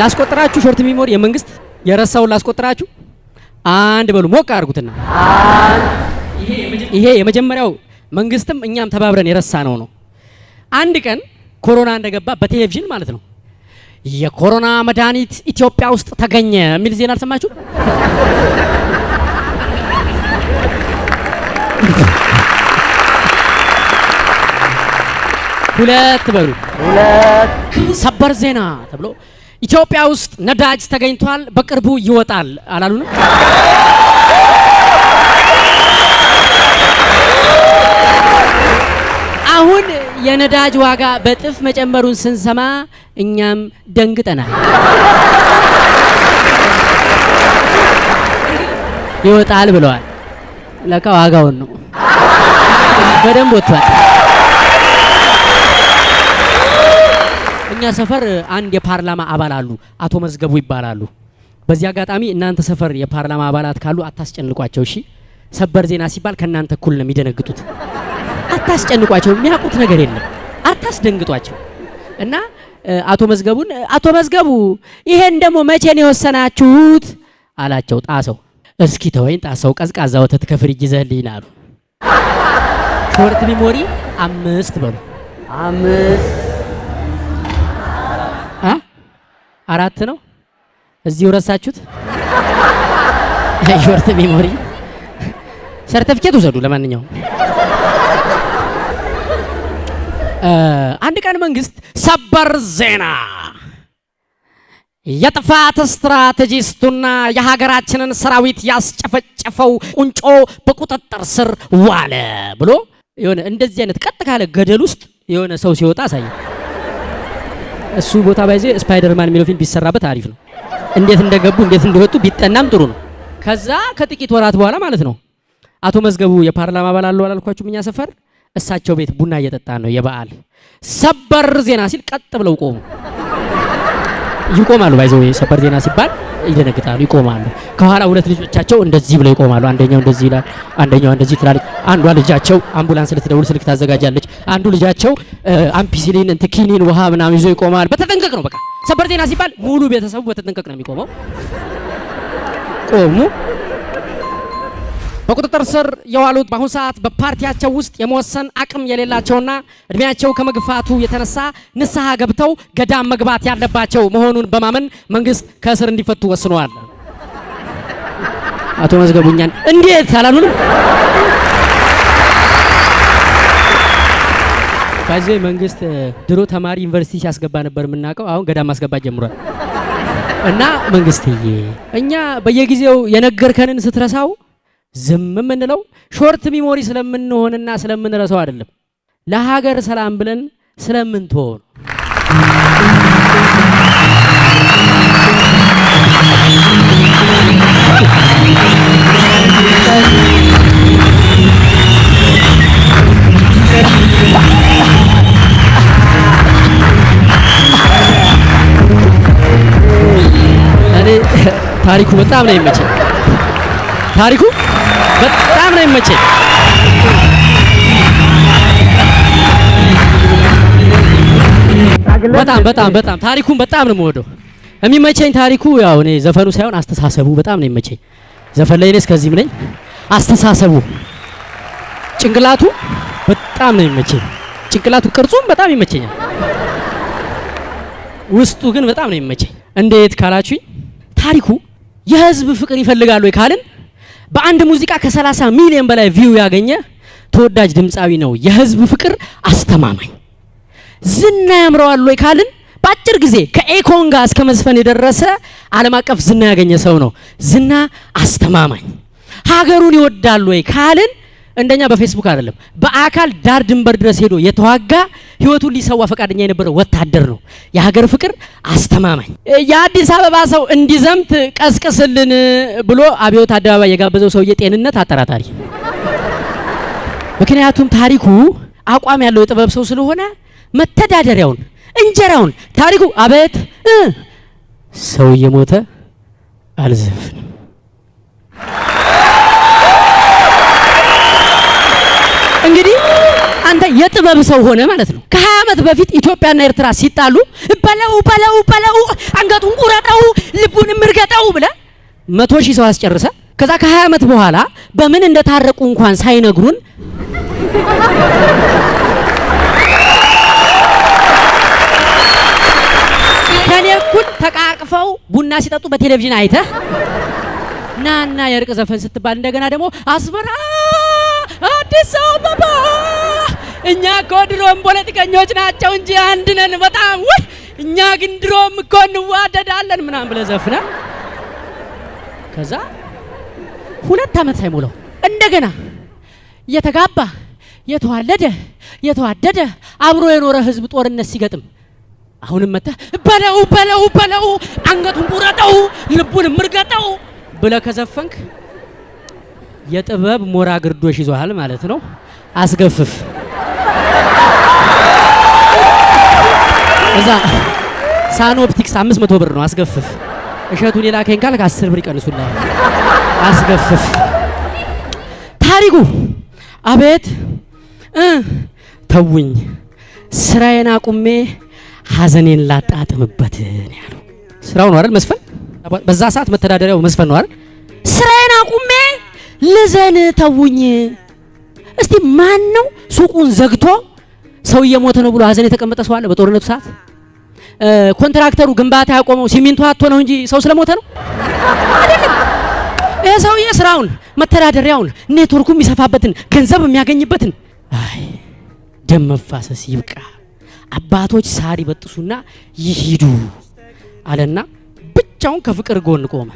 ላስቆጥራችሁ short memory የመንግስት የረሳውን ላስቆጥራችሁ። አንድ በሉ ሞቅ አድርጉትና ይሄ የመጀመሪያው መንግስትም እኛም ተባብረን የረሳ ነው ነው አንድ ቀን ኮሮና እንደገባ በቴሌቪዥን ማለት ነው የኮሮና መድኃኒት ኢትዮጵያ ውስጥ ተገኘ የሚል ዜና አልሰማችሁ? ሁለት በሉ ሁለት ሰበር ዜና ተብሎ ኢትዮጵያ ውስጥ ነዳጅ ተገኝቷል፣ በቅርቡ ይወጣል አላሉንም? አሁን የነዳጅ ዋጋ በጥፍ መጨመሩን ስንሰማ እኛም ደንግጠናል። ይወጣል ብለዋል። ለካ ዋጋውን ነው በደንብ ወጥቷል። እኛ ሰፈር አንድ የፓርላማ አባል አሉ፣ አቶ መዝገቡ ይባላሉ። በዚህ አጋጣሚ እናንተ ሰፈር የፓርላማ አባላት ካሉ አታስጨንቋቸው። እሺ፣ ሰበር ዜና ሲባል ከእናንተ እኩል ነው የሚደነግጡት። አታስጨንቋቸው፣ የሚያውቁት ነገር የለም። አታስደንግጧቸው። እና አቶ መዝገቡን አቶ መዝገቡ ይሄን ደግሞ መቼ ነው የወሰናችሁት አላቸው። ጣሰው እስኪ ተወኝ ጣሰው፣ ቀዝቃዛ ወተት ከፍሪጅ ይዘህልኝ አሉ። short memory አምስት በሉ አምስት አራት ነው። እዚሁ ረሳችሁት። [LAUGHS] short memory ሰርተፊኬት ውሰዱ። ለማንኛውም አንድ ቀን መንግስት ሰበር ዜና የጥፋት strategist ኡና የሀገራችንን ሰራዊት ያስጨፈጨፈው ቁንጮ በቁጥጥር ስር ዋለ ብሎ የሆነ እንደዚህ አይነት ቀጥ ካለ ገደል ውስጥ የሆነ ሰው ሲወጣ አሳየ። እሱ ቦታ by the way ስፓይደርማን የሚለው ፊልም ቢሰራበት አሪፍ ነው። እንዴት እንደገቡ እንዴት እንደወጡ ቢጠናም ጥሩ ነው። ከዛ ከጥቂት ወራት በኋላ ማለት ነው አቶ መዝገቡ የፓርላማ አባል አለው አላልኳችሁም? እኛ ሰፈር እሳቸው ቤት ቡና እየጠጣ ነው የበዓል ሰበር ዜና ሲል ቀጥ ብለው ቆሙ። ይቆማሉ። by the way ሰበር ዜና ሲባል ይደነግጣሉ፣ ይቆማሉ። ከኋላ ሁለት ልጆቻቸው እንደዚህ ብለው ይቆማሉ። አንደኛው እንደዚህ ይላል፣ አንደኛዋ እንደዚህ ትላለች። አንዷ ልጃቸው አምቡላንስ ልትደውል ስልክ ታዘጋጃለች። አንዱ ልጃቸው አምፒሲሊን እንትን ኪኒን ውሃ ምናምን ይዞ ይቆማል። በተጠንቀቅ ነው በቃ ሰበር ዜና ሲባል ሙሉ ቤተሰቡ በተጠንቀቅ ነው የሚቆመው። ቆሙ። በቁጥጥር ስር የዋሉት በአሁኑ ሰዓት በፓርቲያቸው ውስጥ የመወሰን አቅም የሌላቸውና እድሜያቸው ከመግፋቱ የተነሳ ንስሐ ገብተው ገዳም መግባት ያለባቸው መሆኑን በማመን መንግስት ከእስር እንዲፈቱ ወስነዋል። አቶ መዝገቡ እኛን እንዴት አላሉንም? ከዚህ መንግስት ድሮ ተማሪ ዩኒቨርሲቲ ሲያስገባ ነበር የምናውቀው። አሁን ገዳም ማስገባት ጀምሯል። እና መንግስትዬ እኛ በየጊዜው የነገርከንን ስትረሳው ዝም የምንለው short memory ስለምንሆንና ስለምንረሳው አይደለም፣ ለሀገር ሰላም ብለን ስለምንትሆን እኔ ታሪኩ በጣም ነው የመቸኝ። ታሪኩ በጣም ነው የመቸኝ። በጣም በጣም በጣም ታሪኩን በጣም ነው የምወደው። የሚመቸኝ ታሪኩ ያው እኔ ዘፈኑ ሳይሆን አስተሳሰቡ በጣም ነው የመቸኝ። ዘፈን ላይ እኔ እስከዚህም ነኝ። አስተሳሰቡ ጭንቅላቱ በጣም ነው የሚመቸኝ። ጭንቅላቱ ቅርጹም በጣም ይመቸኛል። ውስጡ ግን በጣም ነው የሚመቸኝ። እንዴት ካላችሁኝ ታሪኩ የህዝብ ፍቅር ይፈልጋሉ ወይ ካልን በአንድ ሙዚቃ ከ30 ሚሊዮን በላይ ቪው ያገኘ ተወዳጅ ድምፃዊ ነው። የህዝብ ፍቅር አስተማማኝ ዝና ያምረዋል ወይ ካልን በአጭር ጊዜ ከኤኮን ጋር እስከ መዝፈን የደረሰ ዓለም አቀፍ ዝና ያገኘ ሰው ነው። ዝና አስተማማኝ ሀገሩን ይወዳል ወይ ካልን እንደኛ በፌስቡክ አይደለም፣ በአካል ዳር ድንበር ድረስ ሄዶ የተዋጋ ህይወቱን ሊሰዋ ፈቃደኛ የነበረ ወታደር ነው። የሀገር ፍቅር አስተማማኝ። የአዲስ አበባ ሰው እንዲዘምት ቀስቅስልን ብሎ አብዮት አደባባይ የጋበዘው ሰውዬ ጤንነት አጠራጣሪ። ምክንያቱም ታሪኩ አቋም ያለው የጥበብ ሰው ስለሆነ መተዳደሪያውን እንጀራውን ታሪኩ አቤት ሰው እየሞተ አልዘፍንም አንተ የጥበብ ሰው ሆነ ማለት ነው። ከ20 ዓመት በፊት ኢትዮጵያና ኤርትራ ሲጣሉ በለው በለው በለው አንገቱን ቁረጠው ልቡንም እርገጠው ብለ መቶ ሺህ ሰው አስጨርሰ ከዛ ከ20 ዓመት በኋላ በምን እንደታረቁ እንኳን ሳይነግሩን ከኔ እኩል ተቃቅፈው ቡና ሲጠጡ በቴሌቪዥን አይተህ ናና የእርቅ ዘፈን ስትባል እንደገና ደግሞ አስመራ አዲስ አበባ እኛ እኮ ድሮም ፖለቲከኞች ናቸው እንጂ አንድ ነን በጣም ውይ እኛ ግን ድሮም እኮ እንዋደዳለን ምናምን ብለህ ዘፍነህ ከዛ ሁለት ዓመት ሳይሞላው እንደገና የተጋባ የተዋለደ የተዋደደ አብሮ የኖረ ህዝብ ጦርነት ሲገጥም አሁንም መጥተህ በለው በለው በለው አንገቱን ቁረጠው ልቡን ምርገጠው ብለህ ከዘፈንክ የጥበብ ሞራ ግርዶሽ ይዞሃል ማለት ነው። አስገፍፍ እዛ ሳኖፕቲክስ አምስት መቶ ብር ነው። አስገፍፍ እሸቱን የላከኝ ካልክ አስር ብር ይቀንሱልሃል። አስገፍፍ ታሪኩ አቤት ተውኝ ስራዬን አቁሜ ሀዘኔን ላጣጥምበት ያለው። ስራው ነው አይደል መስፈን? በዛ ሰዓት መተዳደሪያው መስፈን ነው አይደል? ስራዬን አቁሜ ልዘን ተውኝ። እስቲ ማን ነው ሱቁን ዘግቶ ሰው እየሞተ ነው ብሎ ሀዘን የተቀመጠ ሰው አለ? በጦርነቱ ሰዓት ኮንትራክተሩ ግንባታ ያቆመው ሲሚንቶ አጥቶ ነው እንጂ ሰው ስለሞተ ነው አይደለም። ይህ ሰውዬ ስራውን መተዳደሪያውን ኔትወርኩ የሚሰፋበትን ገንዘብ የሚያገኝበትን አይ ደም መፋሰስ ይብቃ፣ አባቶች ሳር ይበጥሱና ይሂዱ አለና ብቻውን ከፍቅር ጎን ቆመ።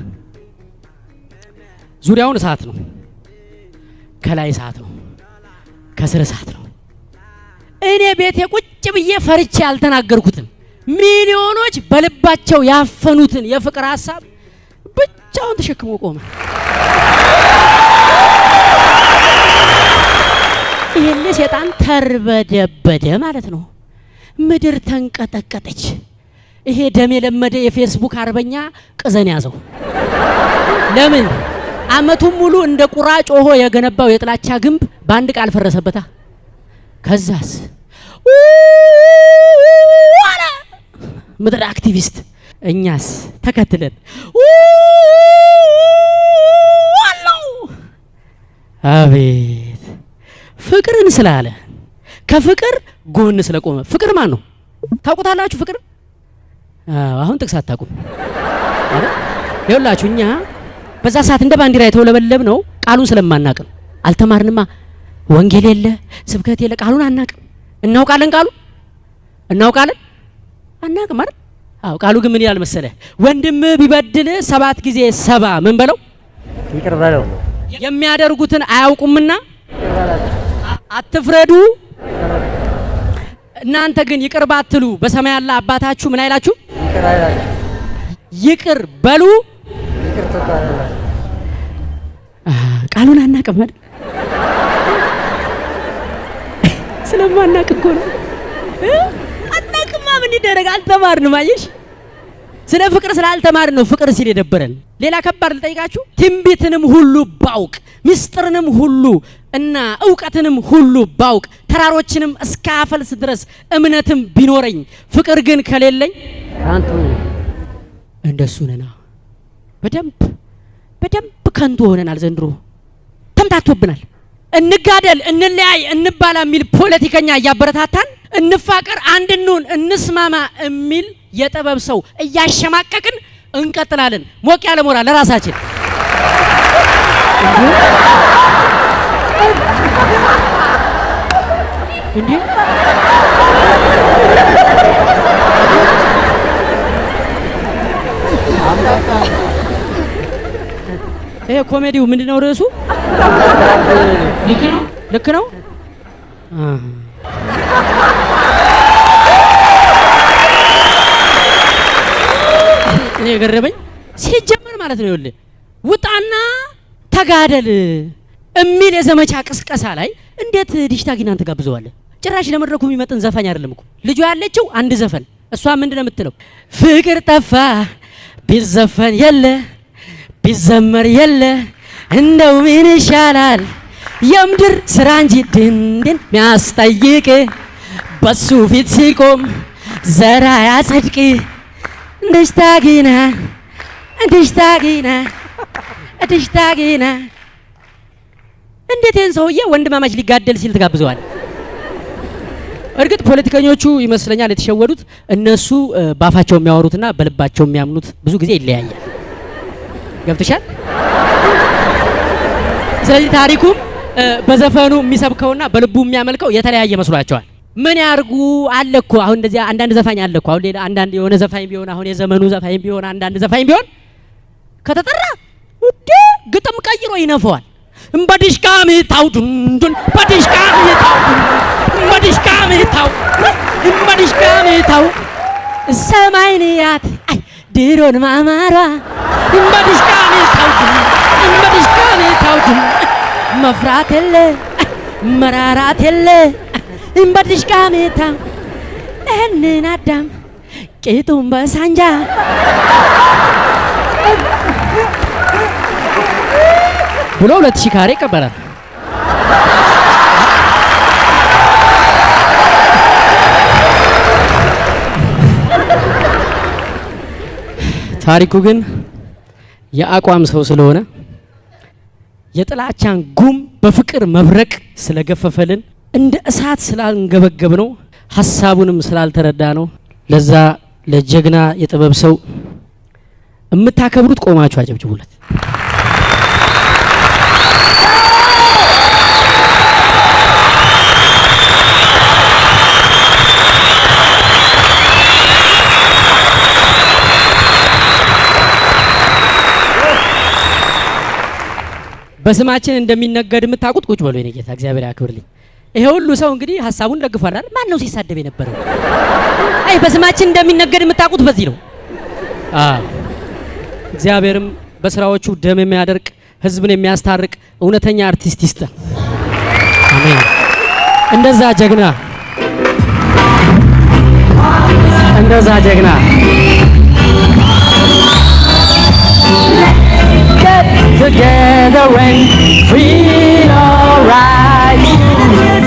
ዙሪያውን እሳት ነው፣ ከላይ እሳት ነው፣ ከስር እሳት ነው። እኔ ቤቴ ቁጭ ብዬ ፈርቼ ያልተናገርኩትን ሚሊዮኖች በልባቸው ያፈኑትን የፍቅር ሀሳብ ብቻውን ተሸክሞ ቆመ። ይህን ሴጣን ተርበደበደ ማለት ነው። ምድር ተንቀጠቀጠች። ይሄ ደም የለመደ የፌስቡክ አርበኛ ቅዘን ያዘው። ለምን አመቱን ሙሉ እንደ ቁራ ጮሆ የገነባው የጥላቻ ግንብ በአንድ ቃል ፈረሰበታ። ከዛስ አለ ምድር አክቲቪስት። እኛስ ተከትለን አለው። አቤት ፍቅርን ስላለ ከፍቅር ጎን ስለቆመ። ፍቅር ማን ነው ታውቁታላችሁ? ፍቅር አሁን ጥቅስ አታውቁም? ይኸውላችሁ እኛ በዛ ሰዓት እንደ ባንዲራ የተውለበለብ ነው ቃሉን ስለማናቅ ነው። አልተማርንማ። ወንጌል የለ ስብከት የለ ቃሉን አናቅም። እናውቃለን ቃሉ እናውቃለን አናቅም አይደል? አዎ ቃሉ ግን ምን ይላል መሰለ? ወንድም ቢበድል ሰባት ጊዜ ሰባ ምን በለው ይቅር በለው የሚያደርጉትን አያውቁምና አትፍረዱ። እናንተ ግን ይቅር ባትሉ በሰማይ ያለ አባታችሁ ምን አይላችሁ? ይቅር አይላችሁ ይቅር በሉ። ይቅር ትባላላችሁ። ቃሉን አናቅም አይደል? ስለማናቅ እኮ ነው። እ? አናቅማ ምን ይደረግ? አልተማርንም። አየሽ፣ ስለ ፍቅር ስላልተማርን ነው ፍቅር ሲል የደበረን። ሌላ ከባድ ልጠይቃችሁ። ትንቢትንም ሁሉ ባውቅ ምስጢርንም ሁሉ እና እውቀትንም ሁሉ ባውቅ ተራሮችንም እስከ አፈልስ ድረስ እምነትም ቢኖረኝ ፍቅር ግን ከሌለኝ ነኝ። እንደሱ ነና። በደንብ በደንብ ከንቱ ሆነናል። ዘንድሮ ተምታቶብናል። እንጋደል፣ እንለያይ፣ እንባላ የሚል ፖለቲከኛ እያበረታታን እንፋቀር፣ አንድ እንስማማ የሚል የጥበብ ሰው እያሸማቀቅን እንቀጥላለን። ሞቅ ያለ ሞራል ለራሳችን እንዴ ይሄ ኮሜዲው ምንድነው ርዕሱ? ልክ ነው እኔ የገረመኝ ሲጀመር ማለት ነው ይኸውልህ ውጣና ተጋደል የሚል የዘመቻ ቅስቀሳ ላይ እንዴት ዲሽታ ጊናን ትጋብዘዋለህ? ጭራሽ ለመድረኩ የሚመጥን ዘፋኝ አይደለም እኮ ልጇ ያለችው አንድ ዘፈን እሷ ምንድን ነው የምትለው? ፍቅር ጠፋ ቢዘፈን የለ ቢዘመር የለ እንደው ምን ይሻላል የምድር ስራ እንጂ ድንድን ሚያስጠይቅ በሱ ፊት ሲቆም ዘራ ያጸድቅ እንድሽታጊና እንድሽታጊና እንድሽታጊና እንዴት ይህን ሰውዬ ወንድማማች ሊጋደል ሲል ትጋብዘዋል? እርግጥ ፖለቲከኞቹ ይመስለኛል የተሸወዱት። እነሱ እ፣ ባፋቸው የሚያወሩትና በልባቸው የሚያምኑት ብዙ ጊዜ ይለያያል። ገብትሻል? ስለዚህ ታሪኩም በዘፈኑ የሚሰብከውና በልቡ የሚያመልከው የተለያየ መስሏቸዋል። ምን ያርጉ አለ እኮ አሁን እንደዚህ አንዳንድ ዘፋኝ አለ እኮ አሁን ሌላ አንዳንድ የሆነ ዘፋኝ ቢሆን አሁን የዘመኑ ዘፋኝ ቢሆን አንዳንድ ዘፋኝ ቢሆን ከተጠራ ውዴ ግጥም ቀይሮ ይነፈዋል። በዲሽቃ ምታው ዱንዱን በዲሽቃ ምታው በዲሽቃ ምታው በዲሽቃ ምታው ሰማይን ያት ድሮን ማማሯ ዱንዱን በዲሽቃ ምታው ዱንዱን መፍራት የለ መራራት የለ በዲሽቃ ምታው እህንን አዳም ቂጡን በሳንጃ ብሎ ሁለት ሺህ ካሬ ይቀበላል። ታሪኩ ግን የአቋም ሰው ስለሆነ የጥላቻን ጉም በፍቅር መብረቅ ስለገፈፈልን እንደ እሳት ስላንገበገብ ነው ሀሳቡንም ስላልተረዳ ነው። ለዛ ለጀግና የጥበብ ሰው የምታከብሩት ቆማችሁ አጨብጭቡለት። በስማችን እንደሚነገድ የምታውቁት ቁጭ በሉ የኔ ጌታ እግዚአብሔር ያክብርልኝ። ይሄ ሁሉ ሰው እንግዲህ ሀሳቡን ደግፏል አይደል? ማን ነው ሲሳደብ የነበረው? አይ በስማችን እንደሚነገድ የምታውቁት በዚህ ነው። እግዚአብሔርም በስራዎቹ ደም የሚያደርቅ ህዝብን የሚያስታርቅ እውነተኛ አርቲስት ይስጠን። አሜን። እንደዛ ጀግና እንደዛ ጀግና together and feel alright.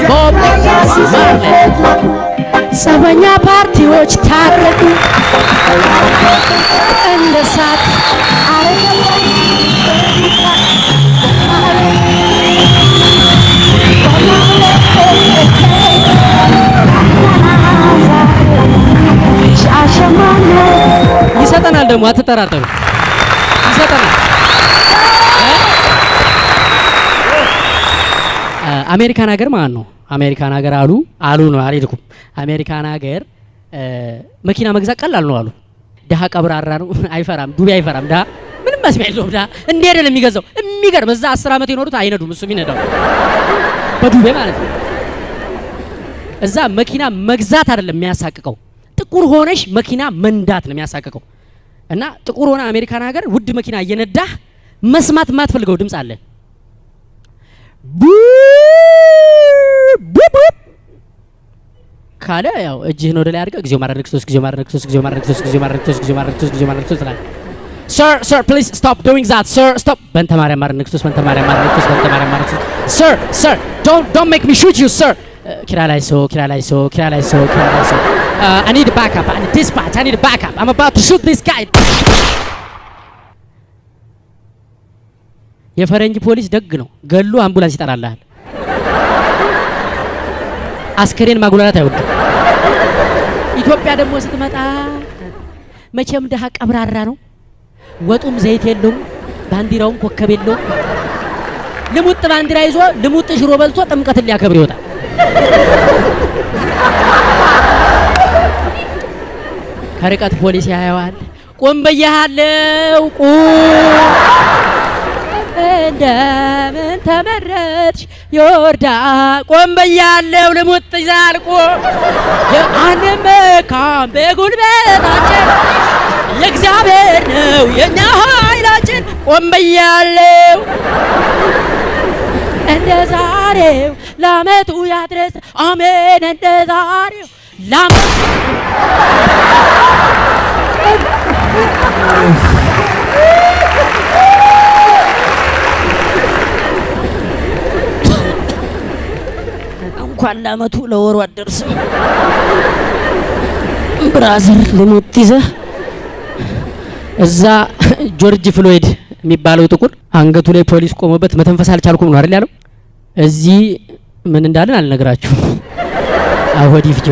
ቦብ ማርሌ ጸበኛ ፓርቲዎች ታረቁ እንደ ሳት ይሰጠናል ደግሞ አትጠራጠሩ፣ ይሰጠናል። አሜሪካን ሀገር ማለት ነው። አሜሪካን ሀገር አሉ አሉ ነው አልሄድኩም። አሜሪካን ሀገር መኪና መግዛት ቀላል ነው አሉ። ድሀ ቀብራራ ነው [LAUGHS] አይፈራም፣ ዱቤ አይፈራም። ድሀ ምንም መስሚያ የለውም። ድሀ እንዲህ አይደለም የሚገዛው። የሚገርም እዛ አስር ዓመት የኖሩት አይነዱም፣ እሱ የሚነዳው በዱቤ ማለት ነው። እዛ መኪና መግዛት አይደለም የሚያሳቅቀው፣ ጥቁር ሆነሽ መኪና መንዳት ነው የሚያሳቅቀው። እና ጥቁር ሆነ አሜሪካን ሀገር ውድ መኪና እየነዳህ መስማት የማትፈልገው ድምፅ አለ ካለ ያው እጅህን ወደ ላይ አድርገህ ጊዜው ማድረግ ሶስት ጊዜው ማድረግ ሶስት ጊዜው ማድረግ ሶስት ጊዜው ማድረግ ሶስት ጊዜው ማድረግ ሶስት ጊዜው ማድረግ ሶስት ትላለህ። Sir, sir, please stop doing that. Sir, stop. በእንተ ማርያም ማድረግ ሶስት በእንተ ማርያም ማድረግ ሶስት በእንተ ማርያም ማድረግ ሶስት Sir, sir, don't don't make me shoot you, sir. ኪራ ላይ ሶ ኪራ ላይ ሶ ኪራ ላይ ሶ ኪራ ላይ ሶ Uh, I need a backup. I need dispatch. I need a backup. I'm about to shoot this guy. የፈረንጅ ፖሊስ ደግ ነው። ገሉ አምቡላንስ ይጠራልሃል። አስከሬን ማጉላላት አይወድም። ኢትዮጵያ ደግሞ ስትመጣ መቼም ድሀ ቀብራራ ነው። ወጡም ዘይት የለውም፣ ባንዲራውም ኮከብ የለውም። ልሙጥ ባንዲራ ይዞ ልሙጥ ሽሮ በልቶ ጥምቀትን ሊያከብር ይወጣል። ከርቀት ፖሊስ ያየዋል። ቁም ብያለሁ፣ ቁም እንደምን ተመረጥሽ የወርዳ ቆም ብያለሁ፣ ልሙጥ ይዛል ቁም አንመካም በጉልበታችን የእግዚአብሔር ነው የእኛ ኃይላችን። ቆም ብያለሁ እንደ ዛሬው ለአመቱ ያድረስ አሜን። እንደ ዛሬው ለአመቱ እንኳን ለአመቱ ለወሩ አደርስም። brother ልሙጥ ይዘህ እዛ ጆርጅ ፍሎይድ የሚባለው ጥቁር አንገቱ ላይ ፖሊስ ቆሞበት መተንፈስ አልቻልኩም ነው አይደል ያለው። እዚህ ምን እንዳለን አልነግራችሁም። አወዲ ፍጆ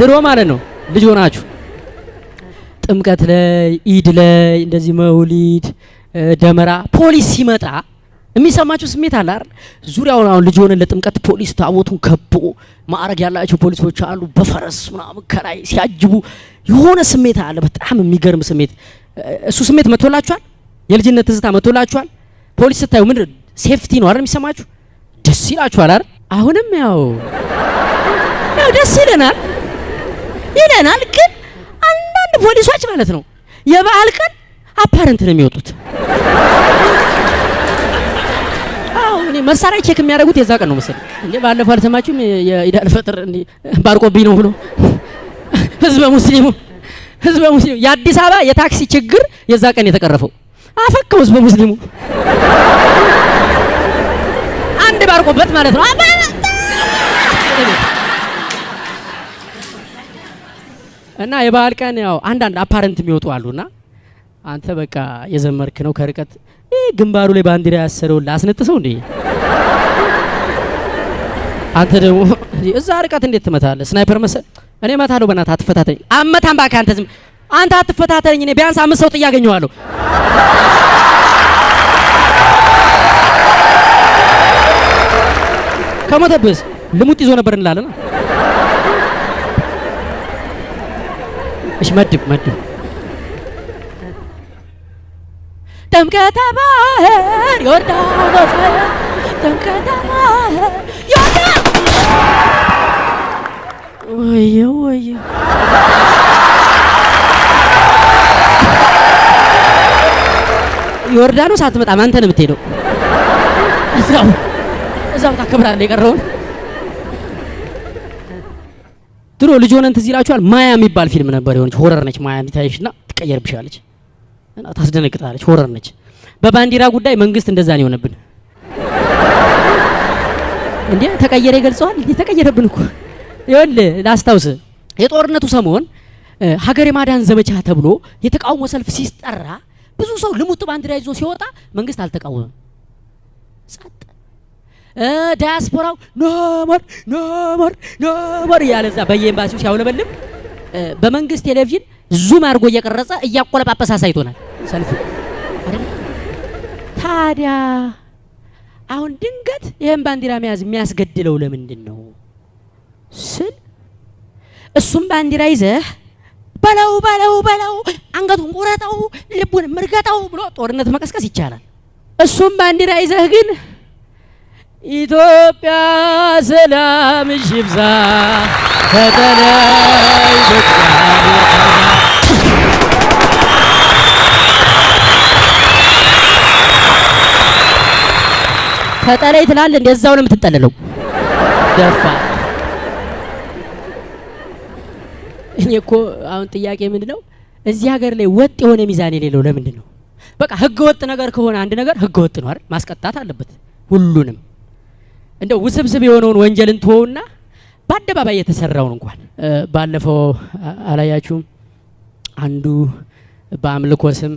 ድሮ ማለት ነው ልጅ ሆናችሁ ጥምቀት ላይ ኢድ ላይ እንደዚህ መውሊድ ደመራ ፖሊስ ሲመጣ የሚሰማችሁ ስሜት አለ አይደል? ዙሪያውን አሁን ልጅ ሆነን ለጥምቀት ፖሊስ ታቦቱን ከቦ ማዕረግ ያላቸው ፖሊሶች አሉ በፈረስ ምናምን ከላይ ሲያጅቡ የሆነ ስሜት አለ። በጣም የሚገርም ስሜት። እሱ ስሜት መጥቶላችኋል? የልጅነት ትዝታ መጥቶላችኋል? ፖሊስ ስታዩ ምንድን safety ነው አይደል የሚሰማችሁ? ደስ ይላችኋል አይደል? አሁንም ያው ያው ደስ ይለናል ይለናል። ግን አንዳንድ ፖሊሶች ማለት ነው የበዓል ቀን apparent ነው የሚወጡት። መሳሪያ check የሚያደርጉት የዛ ቀን ነው መሰለኝ። እንዴ ባለፈው አልሰማችሁም? የኢድ አልፈጥር እንዴ ባርቆብኝ ነው ብሎ [LAUGHS] ህዝበ ሙስሊሙ ህዝበ ሙስሊሙ የአዲስ አበባ የታክሲ ችግር የዛ ቀን የተቀረፈው አፈከው ህዝበ ሙስሊሙ አንድ ባርቆበት ማለት ነው። እና የበዓል ቀን ያው አንዳንድ አፓረንት የሚወጡ አሉና አንተ በቃ የዘመርክ ነው ከርቀት ግንባሩ ላይ ባንዲራ ያሰረውን ላስነጥሰው እንዴ አንተ ደግሞ እዛ ርቀት እንዴት ትመታለህ? ስናይፐር መሰል እኔ እመታለሁ። በእናትህ አትፈታተኝ። አመታም እባክህ አንተ ዝም አንተ አትፈታተኝ። እኔ ቢያንስ አምስት ሰው ጥዬ አገኘዋለሁ። ከሞተብህስ ልሙጥ ይዞ ነበር እንላለን። እሺ መድብ መድብ ጥምቀተ ባህር ዮርዳኖስ ጥምቀተ ባህር ዮርዳኖስ! ወየ ወየ ዮርዳኖስ አትመጣም፣ አንተ ነው የምትሄደው። እዛው እዛው ታከብራለህ የቀረውን። ድሮ ልጅ ሆነን ትዝ ይላችኋል፣ ማያ የሚባል ፊልም ነበር። የሆነች። ሆረር ነች። ማያ እንዲታይሽና ትቀየርብሻለች እና ታስደነግጣለች። horror ነች። በባንዲራ ጉዳይ መንግስት እንደዛ ነው የሆነብን። እንዴ ተቀየረ ይገልጸዋል። እንዴ ተቀየረብን እኮ ይኸውልህ፣ ላስታውስ የጦርነቱ ሰሞን ሀገር የማዳን ዘመቻ ተብሎ የተቃውሞ ሰልፍ ሲጠራ ብዙ ሰው ልሙጥ ባንዲራ ይዞ ሲወጣ መንግስት አልተቃወመም። ጸጥ ዳያስፖራው no more no more no more እያለ እዛ በየኤምባሲው ሲያውለበልብ በመንግስት ቴሌቪዥን ዙም አድርጎ እየቀረጸ እያቆለጳጰሰ አሳይቶናል ሰልፍ አይደል? ታዲያ አሁን ድንገት ይህን ባንዲራ መያዝ የሚያስገድለው ለምንድን ነው ስል እሱም ባንዲራ ይዘህ በለው በለው በለው አንገቱን ቁረጠው ልቡን ምርገጠው ብሎ ጦርነት መቀስቀስ ይቻላል። እሱም ባንዲራ ይዘህ ግን ኢትዮጵያ ሰላምሽ ይብዛ በእግዚአብሔር ተጠለይ ትላለህ። እንደዛው ነው የምትጠለለው። ደፋ እኔ እኮ አሁን ጥያቄ ምንድን ነው እዚህ ሀገር ላይ ወጥ የሆነ ሚዛን የሌለው ለምንድን ነው? በቃ ህገ ወጥ ነገር ከሆነ አንድ ነገር ህገ ወጥ ነው አይደል? ማስቀጣት አለበት ሁሉንም። እንደው ውስብስብ የሆነውን ወንጀልን ትሆውና በአደባባይ የተሰራውን እንኳን ባለፈው አላያችሁም? አንዱ በአምልኮ ስም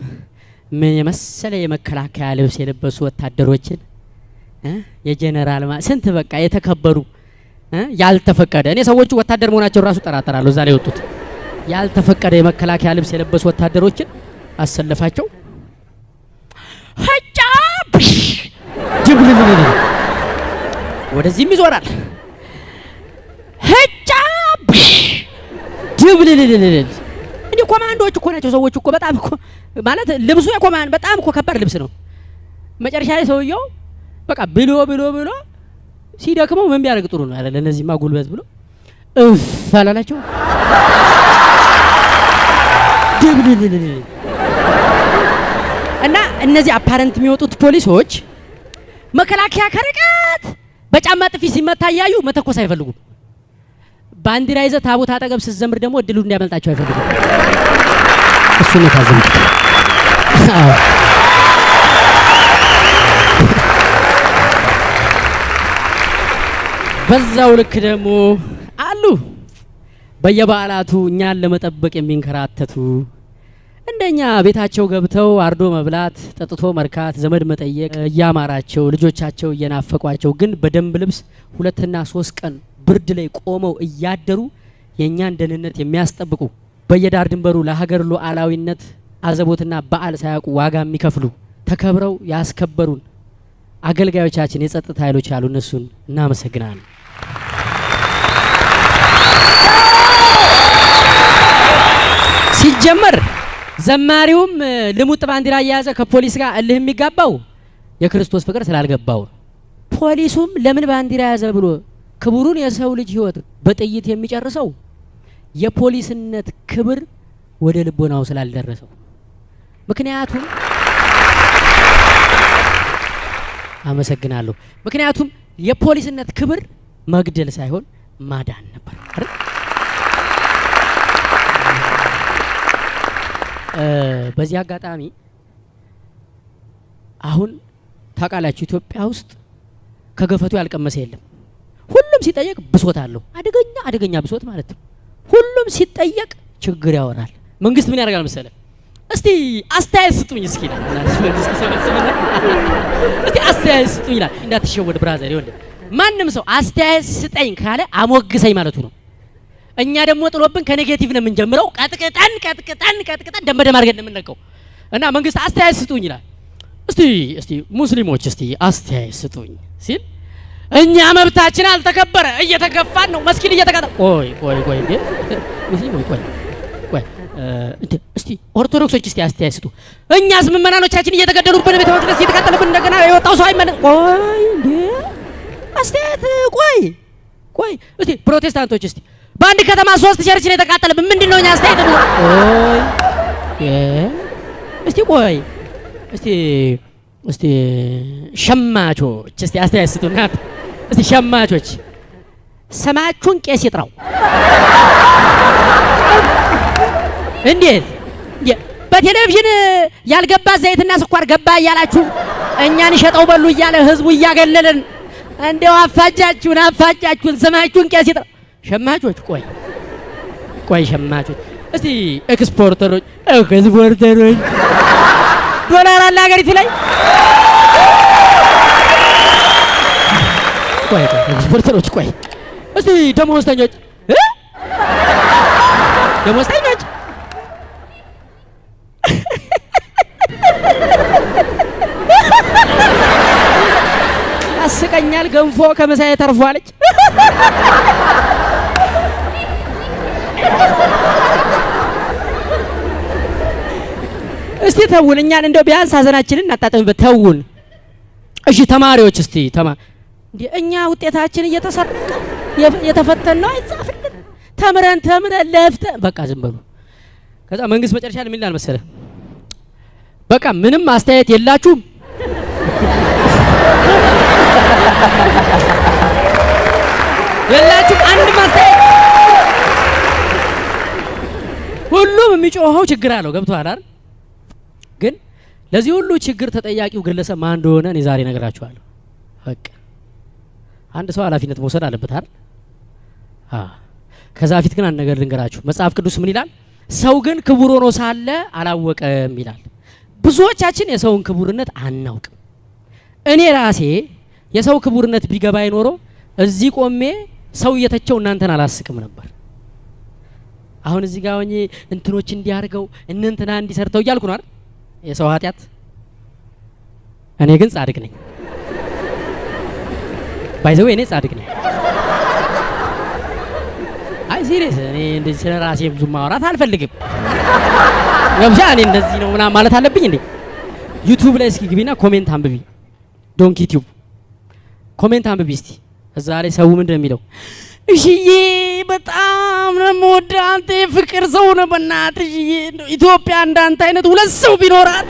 ምን የመሰለ የመከላከያ ልብስ የለበሱ ወታደሮችን የጀነራል ስንት በቃ የተከበሩ ያልተፈቀደ። እኔ ሰዎቹ ወታደር መሆናቸውን ራሱ ጠራጠራለሁ። እዛ ላይ የወጡት። ያልተፈቀደ የመከላከያ ልብስ የለበሱ ወታደሮችን አሰለፋቸው። ሀጫ! ብሽ! ድብልልልል ወደዚህም ይዞራል። ሀጫ! ድብልልልልል እንዲህ ኮማንዶዎች እኮ ናቸው ሰዎች እኮ በጣም እኮ ማለት ልብሱ የኮማንድ በጣም እኮ ከባድ ልብስ ነው። መጨረሻ ላይ ሰውየው በቃ ብሎ ብሎ ብሎ ሲደክመው ምን ቢያደርግ ጥሩ ነው አይደል? እነዚህማ ጉልበት ብሎ እፍ አላላቸው እና እነዚህ አፓረንት የሚወጡት ፖሊሶች መከላከያ ከርቀት በጫማ ጥፊ ሲመታ እያዩ መተኮስ አይፈልጉም። ባንዲራ ይዘህ ታቦት አጠገብ ስትዘምር ደግሞ እድሉ እንዲያመልጣቸው አይፈልጉም። እሱን የታዘቡት በዛው ልክ ደግሞ አሉ በየበዓላቱ እኛን ለመጠበቅ የሚንከራተቱ እንደኛ ቤታቸው ገብተው አርዶ መብላት፣ ጠጥቶ መርካት፣ ዘመድ መጠየቅ እያማራቸው ልጆቻቸው እየናፈቋቸው ግን በደንብ ልብስ ሁለትና ሶስት ቀን ብርድ ላይ ቆመው እያደሩ የእኛን ደህንነት የሚያስጠብቁ በየዳር ድንበሩ ለሀገር ሉዓላዊነት አዘቦትና በዓል ሳያውቁ ዋጋ የሚከፍሉ ተከብረው ያስከበሩን አገልጋዮቻችን የጸጥታ ኃይሎች ያሉ እነሱን እናመሰግናለን። ሲጀመር ዘማሪውም ልሙጥ ባንዲራ እየያዘ ከፖሊስ ጋር እልህ የሚጋባው የክርስቶስ ፍቅር ስላልገባው ነው። ፖሊሱም ለምን ባንዲራ ያዘ ብሎ ክቡሩን የሰው ልጅ ሕይወት በጥይት የሚጨርሰው የፖሊስነት ክብር ወደ ልቦናው ስላልደረሰው ምክንያቱም አመሰግናለሁ። ምክንያቱም የፖሊስነት ክብር መግደል ሳይሆን ማዳን ነበር አይደል? በዚህ አጋጣሚ አሁን ታውቃላችሁ ኢትዮጵያ ውስጥ ከገፈቱ ያልቀመሰ የለም። ሁሉም ሲጠየቅ ብሶት አለው። አደገኛ አደገኛ ብሶት ማለት ነው። ሁሉም ሲጠየቅ ችግር ያወራል። መንግስት ምን ያደርጋል መሰለ? እስቲ አስተያየት ስጡኝ እስኪ እስቲ አስተያየት ስጡኝ ይላል። እንዳትሸወድ brother፣ ይኸውልህ ማንም ሰው አስተያየት ስጠኝ ካለ አሞግሰኝ ማለቱ ነው። እኛ ደግሞ ጥሎብን ከ negative ነው የምንጀምረው። ቀጥቅጠን ቀጥቅጠን ቀጥቅጠን ደም በደም ነው የምንለቀው። እና መንግስት አስተያየት ስጡኝ ይላል። እስቲ እስቲ ሙስሊሞች እስቲ አስተያየት ስጡኝ ሲል እኛ መብታችን አልተከበረ እየተገፋን ነው፣ መስጊድ እየተቃጠለ ቆይ ቆይ ቆይ እንዴ ቆይ ቆይ እስቲ ኦርቶዶክሶች እስቲ አስተያየት ስጡ። እኛስ ምዕመናኖቻችን እየተገደሉብን ቤተ መቅደስ እየተቃጠለብን እንደገና የወጣው ሰው አይመለስ። ቆይ እንዴ አስተያየት ቆይ ቆይ እስቲ ፕሮቴስታንቶች እስቲ በአንድ ከተማ ሶስት church ነው የተቃጠለብን። ምንድን ነው እኛ አስተያየት ነው? እስቲ ቆይ እስቲ እስቲ ሸማቾች እስቲ አስተያየት ስጡና እስቲ ሸማቾች ስማችሁን ቄስ ይጥራው። እንዴት እንዴ በቴሌቪዥን ያልገባ ዘይትና ስኳር ገባ እያላችሁ እኛን ሸጠው በሉ እያለ ህዝቡ እያገለለን እንዲያው አፋጃችሁን አፋጃችሁን ስማችሁን ቄስ ይጥራው። ሸማቾች ቆይ ቆይ ሸማቾች እስቲ exporter ኦች exporter ኦች ዶላር አለ ሀገሪቱ ላይ ቆይ ቆይ exporter ኦች ቆይ እስቲ ደመወዝተኞች እ? ደመወዝተኞች ያስቀኛል። ገንፎ ከምሳዬ ተርፏለች። እስቲ ተውን፣ እኛን እንደው ቢያንስ ሀዘናችንን እናጣጥምበት። ተውን። እሺ ተማሪዎች እስቲ ተማ እኛ ውጤታችን እየተሰረቀ የፍ- የተፈተነው አይጻፍልን ተምረን ተምረን ለፍተን በቃ ዝም በሉ። ከዛ መንግስት መጨረሻ ምን ይላል መሰለ? በቃ ምንም አስተያየት የላችሁም የላችሁም ሁሉም የሚጮኸው ችግር አለው። ገብቶሃል አይደል? ግን ለዚህ ሁሉ ችግር ተጠያቂው ግለሰብ ማን እንደሆነ እኔ ዛሬ እነግራችኋለሁ። በቃ አንድ ሰው ኃላፊነት መውሰድ አለበት አይደል? ከዛ በፊት ግን አንድ ነገር ልንገራችሁ። መጽሐፍ ቅዱስ ምን ይላል? ሰው ግን ክቡር ሆኖ ሳለ አላወቀም ይላል። ብዙዎቻችን የሰውን ክቡርነት አናውቅም። እኔ ራሴ የሰው ክቡርነት ቢገባኝ ኖሮ እዚህ ቆሜ ሰው እየተቸው እናንተን አላስቅም ነበር። አሁን እዚህ ጋር ሆኜ እንትኖች እንዲያርገው እነ እንትና እንዲሰርተው እያልኩ ነው አይደል? የሰው ኃጢአት። እኔ ግን ጻድቅ ነኝ። by the way እኔ ጻድቅ ነኝ። አይ serious፣ እኔ እንደዚህ ስለ ራሴ ብዙ ማውራት አልፈልግም። ገብሻ እኔ እንደዚህ ነው ምናምን ማለት አለብኝ እንዴ? YouTube ላይ እስኪ ግቢና comment አንብቢ። Donkey Tube comment አንብቢ እስቲ። እዛ ላይ ሰው ምንድን ነው የሚለው? እሽዬ በጣም የምወደው አንተ የፍቅር ሰው ነው። በእናትህ እሽዬ ኢትዮጵያ እንዳንተ አይነት ሁለት ሰው ቢኖራት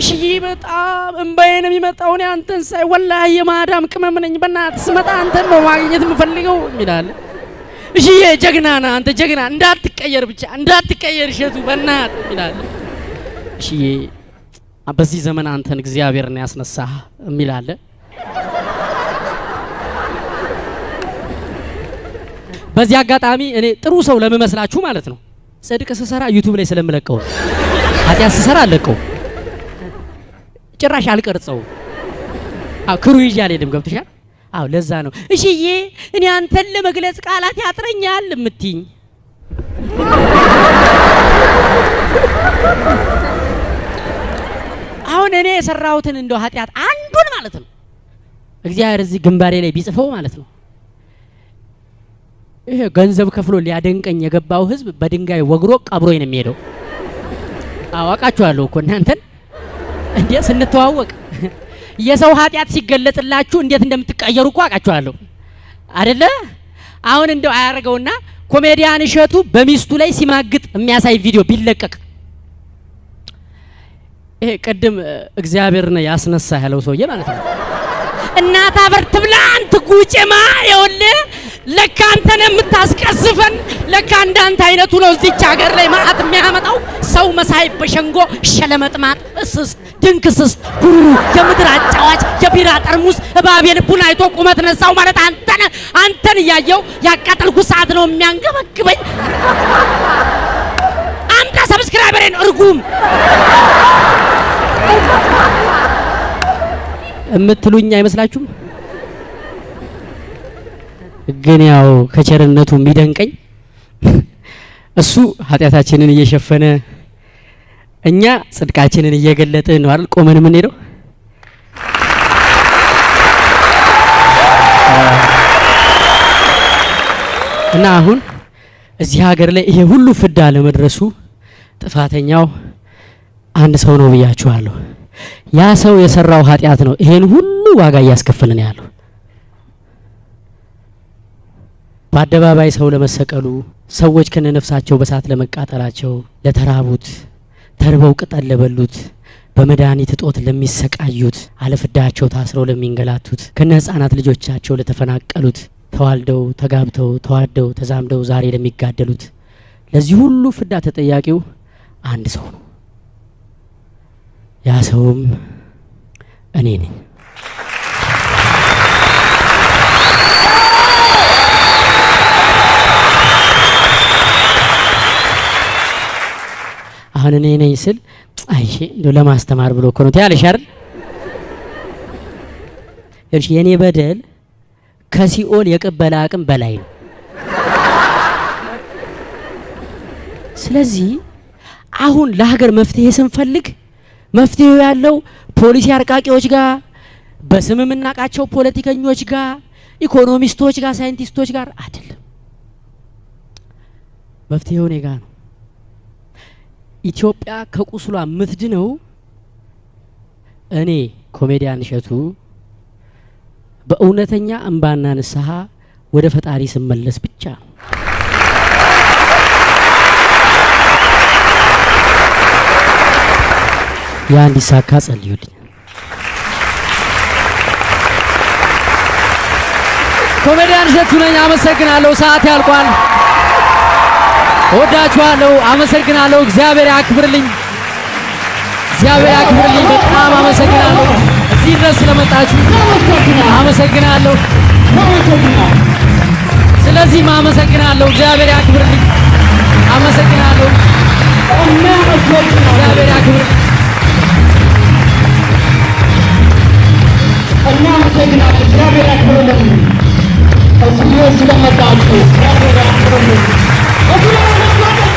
እሽዬ በጣም እምባዬ ነው የሚመጣው እኔ አንተን ሳይ ወላሂ የማዳም ቅመም ነኝ። በእናትህ ስመጣ አንተን ነው ማግኘት የምፈልገው ይላል። እሽዬ ጀግና ነህ አንተ ጀግና፣ እንዳትቀየር ብቻ እንዳትቀየር እሸቱ በእናትህ ይላል። እሽዬ በዚህ ዘመን አንተን እግዚአብሔር ነው ያስነሳህ የሚል በዚህ አጋጣሚ እኔ ጥሩ ሰው ለምመስላችሁ ማለት ነው ጽድቅ ስሰራ YouTube ላይ ስለምለቀው ኃጢአት ስሰራ አለቀው ጭራሽ አልቀርጸው። crew ይዤ አልሄድም። ገብቶሻል? አዎ ለዛ ነው እሽዬ እኔ አንተን ለመግለጽ ቃላት ያጥረኛል የምትይኝ። አሁን እኔ የሰራሁትን እንደው ኃጢአት አንዱን ማለት ነው እግዚአብሔር እዚህ ግንባሬ ላይ ቢጽፈው ማለት ነው ይሄ ገንዘብ ከፍሎ ሊያደንቀኝ የገባው ህዝብ በድንጋይ ወግሮ ቀብሮኝ ነው የሚሄደው። አዋቃችኋለሁ እኮ እናንተን እንዴ ስንተዋወቅ [LAUGHS] የሰው ኃጢአት ሲገለጽላችሁ እንዴት እንደምትቀየሩ እኮ አውቃችኋለሁ አደለ? አሁን እንደው አያደርገውና ኮሜዲያን እሸቱ በሚስቱ ላይ ሲማግጥ የሚያሳይ ቪዲዮ ቢለቀቅ ይሄ ቅድም እግዚአብሔር ነው ያስነሳ ያለው ሰውዬ ማለት ነው። እናት አፈር ትብላ አንተ ጉጭማ ይኸውልህ ለካ አንተን የምታስቀስፈን ለካ እንዳንተ አይነቱ ነው እዚች ሀገር ላይ መዓት የሚያመጣው ሰው መሳይ በሸንጎ ሸለመጥማጥ እስስት ድንክስስት ኩሩሩ የምድር አጫዋች የቢራ ጠርሙስ እባብ የልቡን አይቶ ቁመት ነሳው ማለት አንተን አንተን እያየው ያቃጠልኩ ሰዓት ነው የሚያንገበግበኝ። አምጣ subscriber ኤን እርጉም የምትሉኝ አይመስላችሁም? ግን ያው ከቸርነቱ የሚደንቀኝ እሱ ኃጢአታችንን እየሸፈነ እኛ ጽድቃችንን እየገለጥን ነው አይደል ቆመን የምንሄደው። እና አሁን እዚህ ሀገር ላይ ይሄ ሁሉ ፍዳ ለመድረሱ ጥፋተኛው አንድ ሰው ነው ብያችኋለሁ። ያ ሰው የሰራው ኃጢአት ነው ይሄን ሁሉ ዋጋ እያስከፈልን ያለው። በአደባባይ ሰው ለመሰቀሉ፣ ሰዎች ከነነፍሳቸው በሳት ለመቃጠላቸው፣ ለተራቡት፣ ተርበው ቅጠል ለበሉት፣ በመድኃኒት እጦት ለሚሰቃዩት፣ አለፍዳቸው ታስረው ለሚንገላቱት፣ ከነ ህፃናት ልጆቻቸው ለተፈናቀሉት፣ ተዋልደው ተጋብተው ተዋደው ተዛምደው ዛሬ ለሚጋደሉት፣ ለዚህ ሁሉ ፍዳ ተጠያቂው አንድ ሰው ነው። ያ ሰውም እኔ ነኝ። አሁን እኔ ነኝ ስል እንደው ለማስተማር ብሎ እኮ ነው ትያለሽ አይደል? የኔ በደል ከሲኦል የቅበላ አቅም በላይ ነው። ስለዚህ አሁን ለሀገር መፍትሄ ስንፈልግ መፍትሄው ያለው ፖሊሲ አርቃቂዎች ጋር በስም የምናውቃቸው ፖለቲከኞች ጋር ኢኮኖሚስቶች ጋር ሳይንቲስቶች ጋር አይደለም። መፍትሄው እኔ ጋር ነው። ኢትዮጵያ ከቁስሏ የምትድነው እኔ ኮሜዲያን እሸቱ በእውነተኛ እንባና ንስሐ ወደ ፈጣሪ ስመለስ ብቻ ነው። ያ እንዲሳካ ጸልዩልኝ። ኮሜዲያን እሸቱ ነኝ። አመሰግናለሁ። ሰዓት ያልቋል። ወዳችኋለሁ። አመሰግናለሁ። እግዚአብሔር ያክብርልኝ። እግዚአብሔር ያክብርልኝ። በጣም አመሰግናለሁ። እዚህ ድረስ ስለመጣችሁ አመሰግናለሁ። ስለዚህም አመሰግናለሁ። እግዚአብሔር ያክብርልኝ። አመሰግናለሁ። እግዚአብሔር ያክብርልኝ። እግዚአብሔር ያክብርልን። እዚህ ስለመጣችሁ እግዚአብሔር ያክብርልን።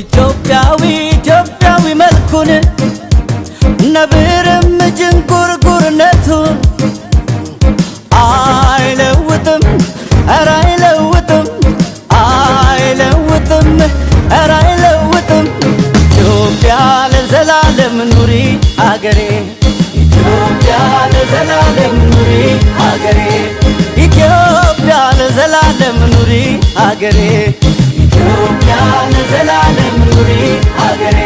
ኢትዮጵያዊ ኢትዮጵያዊ መልኩን ነብርም ጅንጉርጉርነቱን አይለውጥም ኧረ አይለውጥም አይለውጥም ኧረ አይለውጥም። ኢትዮጵያ ለዘላለም ኑሪ አገሬ ኢትዮጵያ ለዘላለም ኑሪ አገሬ ኢትዮጵያ ለዘላለም ኑሪ አገሬ ኢትዮጵያ ለዘላለም ኑሪ አገሬ